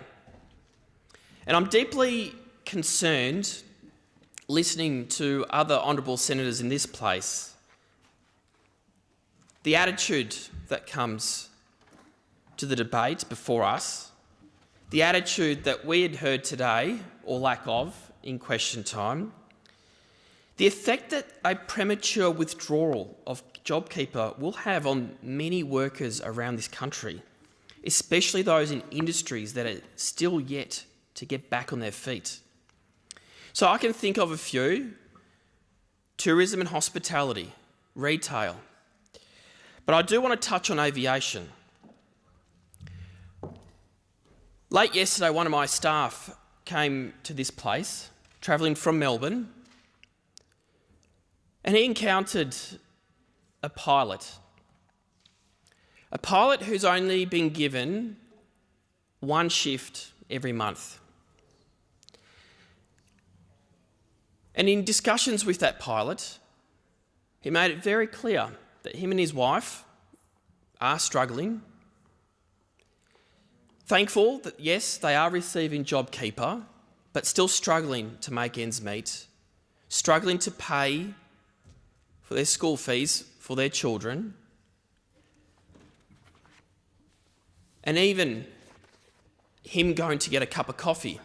And I'm deeply concerned listening to other honourable senators in this place, the attitude that comes to the debate before us, the attitude that we had heard today, or lack of, in question time, the effect that a premature withdrawal of JobKeeper will have on many workers around this country, especially those in industries that are still yet to get back on their feet. So I can think of a few tourism and hospitality, retail, but I do want to touch on aviation. Late yesterday, one of my staff came to this place, travelling from Melbourne, and he encountered a pilot. A pilot who's only been given one shift every month. And in discussions with that pilot, he made it very clear that him and his wife are struggling. Thankful that, yes, they are receiving JobKeeper, but still struggling to make ends meet, struggling to pay for their school fees for their children, and even him going to get a cup of coffee.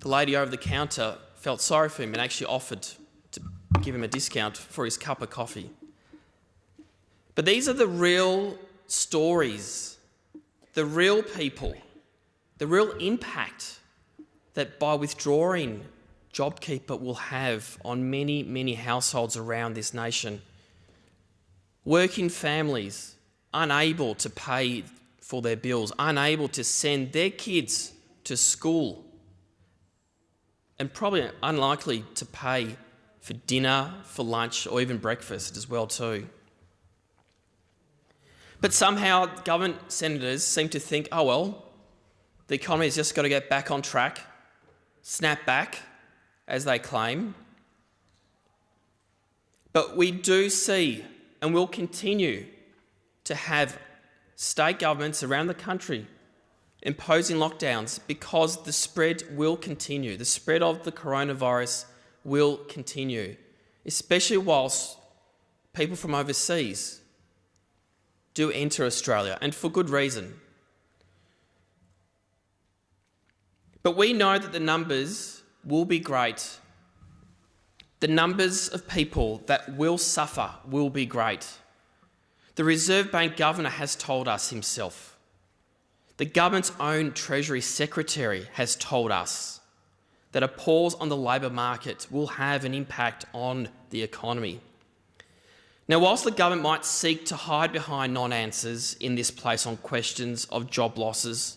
The lady over the counter felt sorry for him and actually offered to give him a discount for his cup of coffee. But these are the real stories, the real people, the real impact that by withdrawing JobKeeper will have on many, many households around this nation. Working families unable to pay for their bills, unable to send their kids to school, and probably unlikely to pay for dinner, for lunch, or even breakfast as well too. But somehow government senators seem to think, oh well, the economy has just got to get back on track, snap back, as they claim. But we do see and will continue to have state governments around the country imposing lockdowns because the spread will continue. The spread of the coronavirus will continue, especially whilst people from overseas do enter Australia, and for good reason. But we know that the numbers will be great. The numbers of people that will suffer will be great. The Reserve Bank Governor has told us himself. The government's own Treasury Secretary has told us that a pause on the labour market will have an impact on the economy. Now, whilst the government might seek to hide behind non-answers in this place on questions of job losses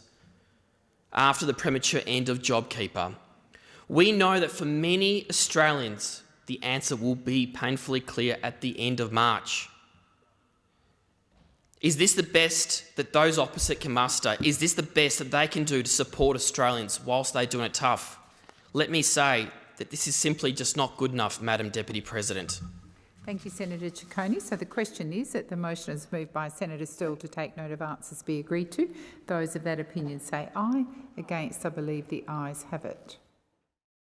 after the premature end of JobKeeper, we know that for many Australians, the answer will be painfully clear at the end of March. Is this the best that those opposite can muster? Is this the best that they can do to support Australians whilst they're doing it tough? Let me say that this is simply just not good enough, Madam Deputy President. Thank you, Senator Ciccone. So the question is that the motion is moved by Senator Sterle to take note of answers be agreed to. Those of that opinion say aye. Against, I believe the ayes have it.